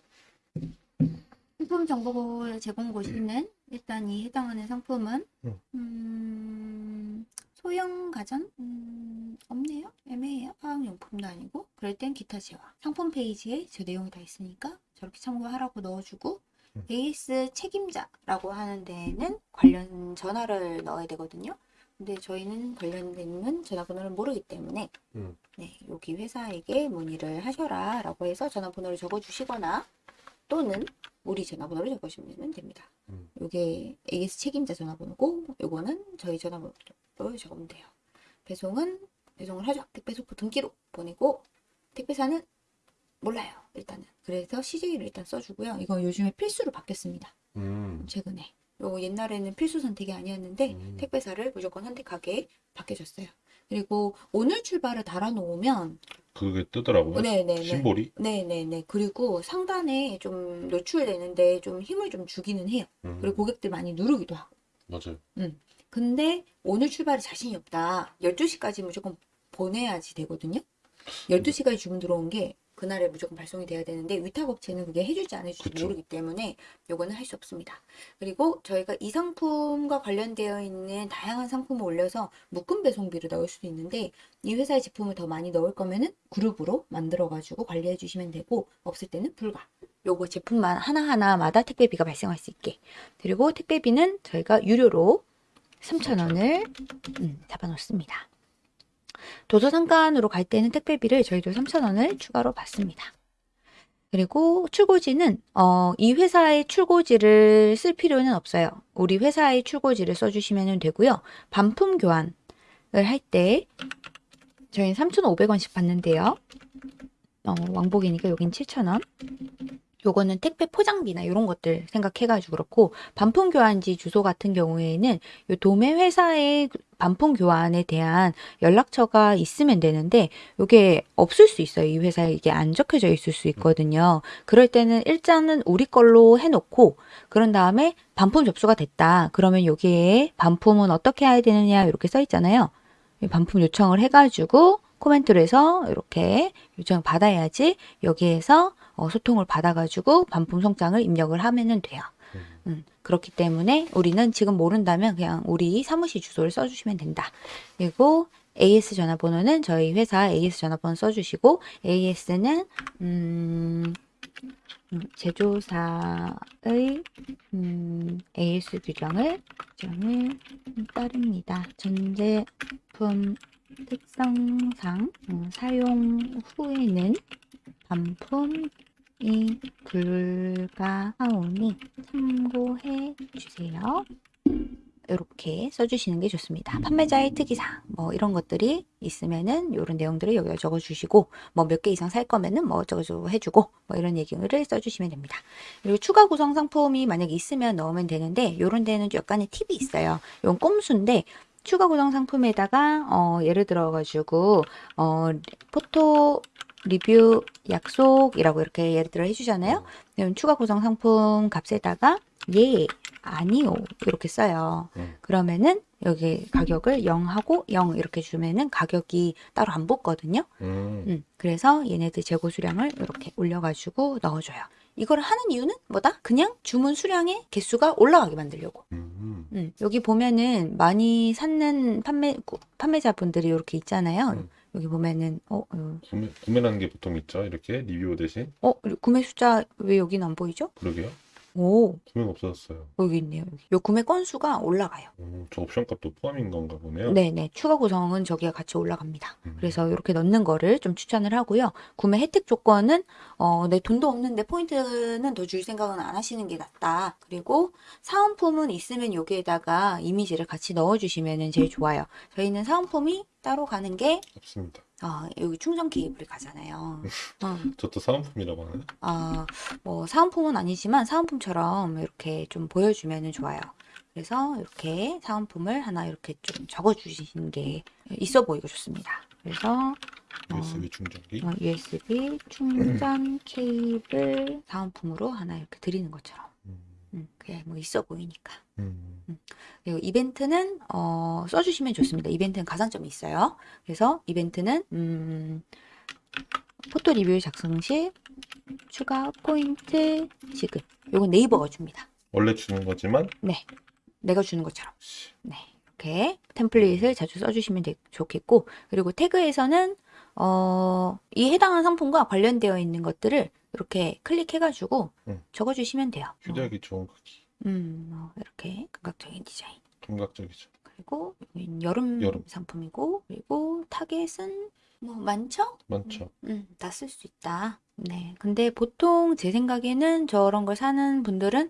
상품 정보를 제공 보시는 일단 이 해당하는 상품은 응. 음, 소형 가전? 음, 없네요. 애매해요. 화학용품도 아니고. 그럴 땐 기타 제화. 상품 페이지에 저 내용이 다 있으니까 저렇게 참고하라고 넣어주고 응. AS 책임자라고 하는 데는 관련 전화를 넣어야 되거든요. 근데 저희는 관련된 전화번호를 모르기 때문에 응. 네, 여기 회사에게 문의를 하셔라 라고 해서 전화번호를 적어주시거나 또는 우리 전화번호를 적어주시면 됩니다. 음. 요게 AS 책임자 전화번호고 요거는 저희 전화번호를 적으면 돼요. 배송은 배송을 하죠. 택배 소포 등기로 보내고 택배사는 몰라요. 일단은. 그래서 CJ를 일단 써주고요. 이거 요즘에 필수로 바뀌었습니다. 음. 최근에. 요 옛날에는 필수 선택이 아니었는데 음. 택배사를 무조건 선택하게 바뀌어졌어요. 그리고 오늘 출발을 달아놓으면 그게 뜨더라고요 네네네. symbol이 네네네. 그리고 상단에 좀 노출되는데 좀 힘을 좀 주기는 해요. 음. 그리고 고객들 많이 누르기도 하고. 맞아요 근데 오늘 출발에 자신이 없다. 12시까지 무조건 보내야지 되거든요. 12시까지 주문 들어온 게 그날에 무조건 발송이 돼야 되는데 위탁업체는 그게 해줄지 안 해줄지 그쵸. 모르기 때문에 요거는 할 수 없습니다. 그리고 저희가 이 상품과 관련되어 있는 다양한 상품을 올려서 묶음 배송비를 넣을 수도 있는데 이 회사의 제품을 더 많이 넣을 거면은 그룹으로 만들어가지고 관리해 주시면 되고 없을 때는 불가. 요거 제품만 하나하나마다 택배비가 발생할 수 있게. 그리고 택배비는 저희가 유료로 3,000원을 음, 잡아놓습니다. 도서상관으로 갈 때는 택배비를 저희도 3,000원을 추가로 받습니다. 그리고 출고지는 어, 이 회사의 출고지를 쓸 필요는 없어요. 우리 회사의 출고지를 써주시면 되고요. 반품 교환을 할 때 저희는 3,500원씩 받는데요. 어, 왕복이니까 여긴 7,000원. 요거는 택배 포장비나 이런 것들 생각해가지고 그렇고 반품 교환지 주소 같은 경우에는 요 도매 회사의 반품 교환에 대한 연락처가 있으면 되는데 요게 없을 수 있어요. 이 회사에 이게 안 적혀져 있을 수 있거든요. 그럴 때는 일단은 우리 걸로 해놓고 그런 다음에 반품 접수가 됐다. 그러면 여기에 반품은 어떻게 해야 되느냐 이렇게 써 있잖아요. 이 반품 요청을 해가지고 코멘트를 해서 이렇게 요청 받아야지 여기에서 어, 소통을 받아가지고 반품 송장을 입력을 하면은 돼요. 음. 음, 그렇기 때문에 우리는 지금 모른다면 그냥 우리 사무실 주소를 써주시면 된다. 그리고 AS 전화번호는 저희 회사 AS 전화번호 써주시고 AS는 음, 음, 제조사의 음, AS 규정을 규정을 따릅니다. 전 제품 특성상 음, 사용 후에는 반품 이 불가하오니 참고해 주세요. 이렇게 써주시는 게 좋습니다. 판매자의 특이사항 뭐 이런 것들이 있으면은 이런 내용들을 여기다 적어주시고 뭐 몇 개 이상 살 거면은 뭐 어쩌고저쩌고 해주고 뭐 이런 얘기를 써주시면 됩니다. 그리고 추가 구성 상품이 만약에 있으면 넣으면 되는데 이런 데는 약간의 팁이 있어요. 이건 꼼수인데 추가 구성 상품에다가 어, 예를 들어 가지고 어, 포토 리뷰 약속이라고 이렇게 예를 들어 해주잖아요. 그럼 추가 구성 상품 값에다가 예 아니요 이렇게 써요. 음. 그러면은 여기 가격을 0하고 0 이렇게 주면은 가격이 따로 안 붙거든요. 음. 음, 그래서 얘네들 재고 수량을 이렇게 올려가지고 넣어줘요. 이걸 하는 이유는 뭐다? 그냥 주문 수량의 개수가 올라가게 만들려고. 음. 음, 여기 보면은 많이 찾는 판매 구- 판매자분들이 이렇게 있잖아요. 음. 여기 보면은 어, 어, 구매, 구매라는 게 보통 있죠? 이렇게 리뷰 대신? 어, 구매 숫자 왜 여기는 안 보이죠? 그러게요 오, 구매가 없어졌어요 여기 있네요. 여기. 요 구매 건수가 올라가요. 음, 저 옵션 값도 포함인 건가 보네요 네네. 추가 구성은 저기가 같이 올라갑니다. 음. 그래서 이렇게 넣는 거를 좀 추천을 하고요. 구매 혜택 조건은 어, 내 돈도 없는데 포인트는 더 줄 생각은 안 하시는 게 낫다. 그리고 사은품은 있으면 여기에다가 이미지를 같이 넣어주시면 제일 좋아요. 저희는 사은품이 따로 가는 게 없습니다 어, 여기 충전 케이블이 가잖아요. 어, 저또 사은품이라고 하나요? 아, 뭐 사은품은 아니지만 사은품처럼 이렇게 좀 보여주면 좋아요. 그래서 이렇게 사은품을 하나 이렇게 좀 적어주시는 게 있어 보이고 좋습니다. 그래서 USB 충전기. 어, USB 충전 케이블 사은품으로 하나 이렇게 드리는 것처럼 음, 음, 그게 뭐 있어 보이니까. 음, 그리고 이벤트는 어, 써주시면 좋습니다. 이벤트는 가산점이 있어요. 그래서 이벤트는 음, 포토 리뷰 작성 시 추가 포인트 지급. 요건 네이버가 줍니다. 원래 주는 거지만 네, 내가 주는 것처럼. 네, 이렇게 template을 자주 써주시면 되- 좋겠고 그리고 태그에서는 어, 이 해당하는 상품과 관련되어 있는 것들을 이렇게 클릭해가지고 음. 적어주시면 돼요. 어, 휴대하기 좋은 크기. 음, 뭐 이렇게 감각적인 디자인. 감각적이죠. 그리고 여름, 여름. 상품이고 그리고 target은 뭐 많죠? 많죠. 음, 다 쓸 수 있다. 네. 근데 보통 제 생각에는 저런 걸 사는 분들은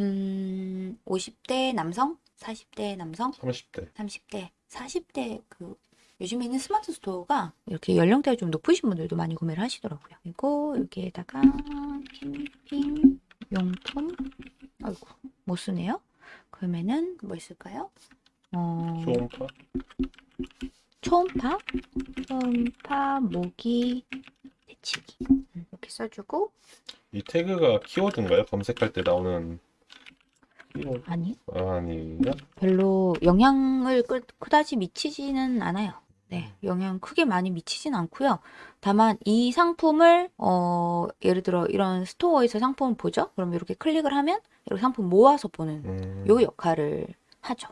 음, 50대 남성, 40대 남성, 30대. 30대, 40대 그 요즘에는 스마트 스토어가 이렇게 연령대가 좀 높으신 분들도 많이 구매를 하시더라고요. 그리고 여기에다가 캠핑 용품 아이고 못 쓰네요. 그러면은 뭐 있을까요? 어, 소음파. 초음파, 초음파, 모기, 대치기 음, 이렇게 써주고 이 태그가 키워드인가요? 검색할 때 나오는 키워드 아니 아니요? 별로 영향을 끄, 그다지 미치지는 않아요. 네, 영향 크게 많이 미치진 않고요. 다만 이 상품을 어 예를 들어 이런 store에서 상품을 보죠. 그럼 이렇게 클릭을 하면 이렇게 상품 모아서 보는 음, 요 역할을 하죠.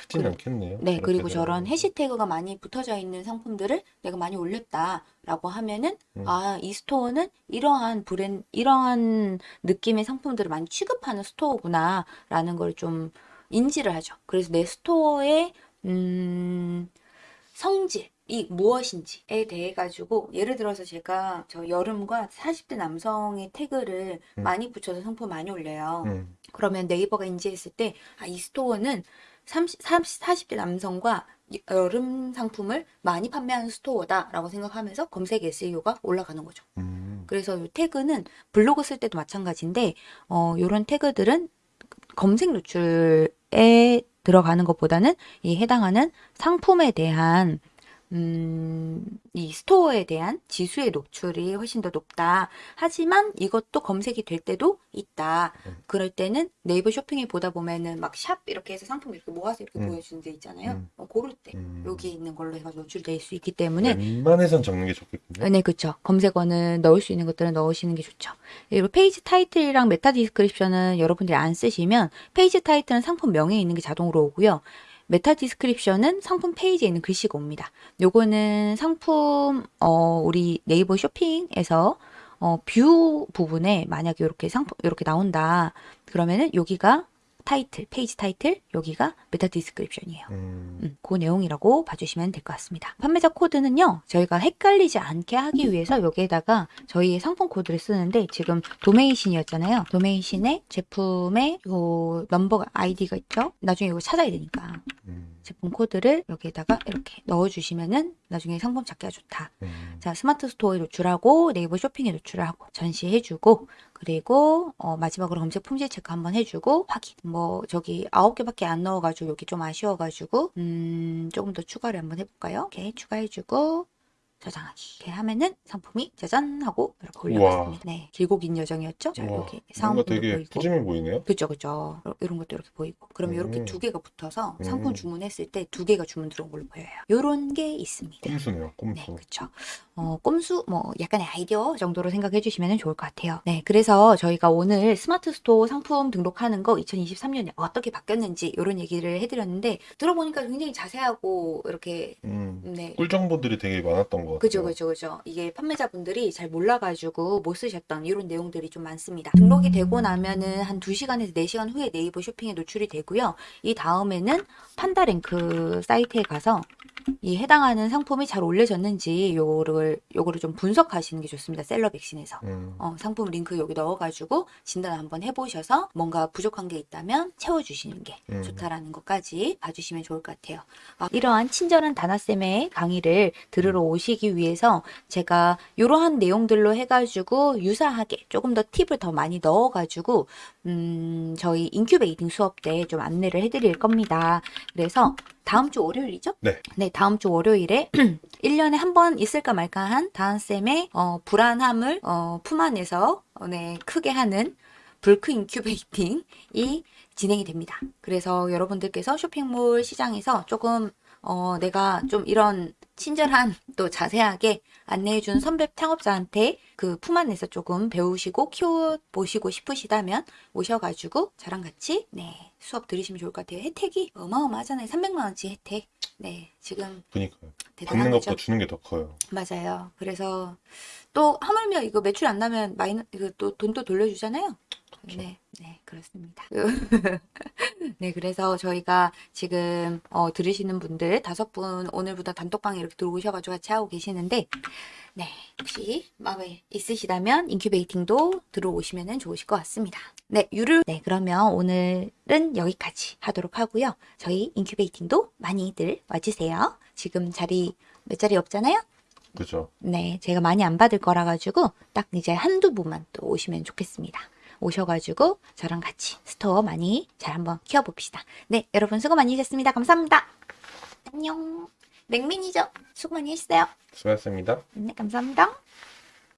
크진 그- 않겠네요. 네, 그리고 저런 들어가면. 해시태그가 많이 붙어져 있는 상품들을 내가 많이 올렸다라고 하면은 음. 아, 이 store는 이러한 브랜 이러한 느낌의 상품들을 많이 취급하는 store구나라는 걸 좀 인지를 하죠. 그래서 내 store의 음, 성질 이 무엇인지에 대해 가지고 예를 들어서 제가 저 여름과 40대 남성의 태그를 음. 많이 붙여서 상품 많이 올려요. 음, 그러면 네이버가 인지했을 때, 아, 이 store는 30, 30, 40대 남성과 이- 여름 상품을 많이 판매하는 store다라고 생각하면서 검색 SEO가 올라가는 거죠. 음, 그래서 이 태그는 블로그 쓸 때도 마찬가지인데, 어, 요런 태그들은 검색 노출에 들어가는 것보다는 이 해당하는 상품에 대한 음, 이 스토어에 대한 지수의 노출이 훨씬 더 높다. 하지만 이것도 검색이 될 때도 있다. 음. 그럴 때는 네이버 쇼핑에 보다 보면은 막 샵 이렇게 해서 상품 이렇게 모아서 이렇게 음. 보여주는 데 있잖아요. 음. 어, 고를 때 음. 여기 있는 걸로 해가지고 노출될 수 있기 때문에 웬만해선 적는 게 좋겠군요. 네, 그쵸. 검색어는 넣을 수 있는 것들은 넣으시는 게 좋죠. 그리고 페이지 타이틀이랑 meta description은 여러분들이 안 쓰시면 페이지 타이틀은 상품 명에 있는 게 자동으로 오고요. meta description은 상품 페이지에 있는 글씨가 옵니다. 요거는 상품 어 우리 네이버 쇼핑에서 어 view 부분에 만약에 이렇게 상품 이렇게 나온다. 그러면은 여기가 타이틀, 페이지 타이틀, 여기가 meta description이에요. 음, 음, 그 내용이라고 봐주시면 될 것 같습니다. 판매자 코드는요, 저희가 헷갈리지 않게 하기 위해서 여기에다가 저희의 상품 코드를 쓰는데 지금 도매의신이었잖아요. 도매의신에 제품의 요 넘버가 아이디가 있죠. 나중에 이거 찾아야 되니까 음, 제품 코드를 여기에다가 이렇게 넣어주시면은 나중에 상품 찾기가 좋다. 음. 자, 스마트 스토어에 노출하고 네이버 쇼핑에 노출하고 전시해주고 그리고 어, 마지막으로 검색 품질 체크 한번 해주고 확인. 뭐 저기 아홉 개밖에 안 넣어가지고 여기 좀 아쉬워가지고 음 조금 더 추가를 한번 해볼까요? 이렇게 추가해주고 저장하기. 이렇게 하면은 상품이 짜잔 하고 이렇게. 올라갔습니다. 네, 길고 긴 여정이었죠. 자, 우와, 여기 뭔가 상품도 되게 보이고. 푸짐해 보이네요. 그죠, 그죠. 이런 것도 이렇게 보이고. 그러면 이렇게 음. 두 개가 붙어서 음. 상품 주문했을 때 두 개가 주문 들어온 걸로 보여요. 요런 게 있습니다. 꼼수네요, 네, 꼼수. 그렇죠. 어, 꼼수 뭐 약간의 아이디어 정도로 생각해 주시면 좋을 것 같아요. 네, 그래서 저희가 오늘 스마트 스토어 상품 등록하는 거 2023년에 어떻게 바뀌었는지 이런 얘기를 해드렸는데 들어보니까 굉장히 자세하고 이렇게 음, 네. 꿀 정보들이 되게 많았던 것 같아요. 그죠, 그죠, 그죠. 이게 판매자분들이 잘 몰라가지고 못 쓰셨던 이런 내용들이 좀 많습니다. 등록이 되고 나면은 한 2시간에서 4시간 후에 네이버 쇼핑에 노출이 되고요. 이 다음에는 판다랭크 사이트에 가서 이 해당하는 상품이 잘 올려졌는지 요거를, 요거를 좀 분석하시는 게 좋습니다. 셀러 백신에서. 음, 어, 상품 링크 여기 넣어가지고 진단 한번 해보셔서 뭔가 부족한 게 있다면 채워주시는 게 음. 좋다라는 것까지 봐주시면 좋을 것 같아요. 아, 이러한 친절한 다나쌤의 강의를 들으러 오시기 위해서 제가 이러한 내용들로 해가지고 유사하게 조금 더 팁을 더 많이 넣어가지고 음, 저희 incubating 수업 때 좀 안내를 해드릴 겁니다. 그래서 다음 주 월요일이죠? 네. 네, 다음 주 월요일에 1년에 한 번 있을까 말까 한 다한쌤의 어, 불안함을 어, 품 안에서 어, 네, 크게 하는 불크 incubating이 진행이 됩니다. 그래서 여러분들께서 쇼핑몰 시장에서 조금 어, 내가 좀 이런 친절한 또 자세하게 안내해준 선배 창업자한테 그 품 안에서 조금 배우시고 키워보시고 싶으시다면 오셔가지고 저랑 같이 네 수업 들으시면 좋을 것 같아요. 혜택이 어마어마하잖아요. 300만 원치 혜택. 네 지금 그니까요. 받는. 것보다 주는 게 더 커요. 맞아요. 그래서 또 하물며 이거 매출 안 나면 마이너 이거 또 돈 또 돌려주잖아요. 그쵸. 네, 네 그렇습니다. 네, 그래서 저희가 지금 어, 들으시는 분들 다섯 분 오늘부터 단톡방에 이렇게 들어오셔가지고 같이 하고 계시는데, 네 혹시 마음에 있으시다면 incubating도 들어오시면 좋으실 것 같습니다. 네, 유를 네 그러면 오늘은 여기까지 하도록 하고요. 저희 incubating도 많이들 와주세 요. 지금 자리 몇 자리 없잖아요. 그죠? 네, 제가 많이 안 받을 거라 가지고 딱 이제 한두 분만 또 오시면 좋겠습니다. 오셔가지고 저랑 같이 store 많이 잘 한번 키워봅시다. 네, 여러분 수고 많이 하셨습니다. 감사합니다. 안녕. 냉민이죠? 수고 많이 했어요. 수고하셨습니다. 네, 감사합니다.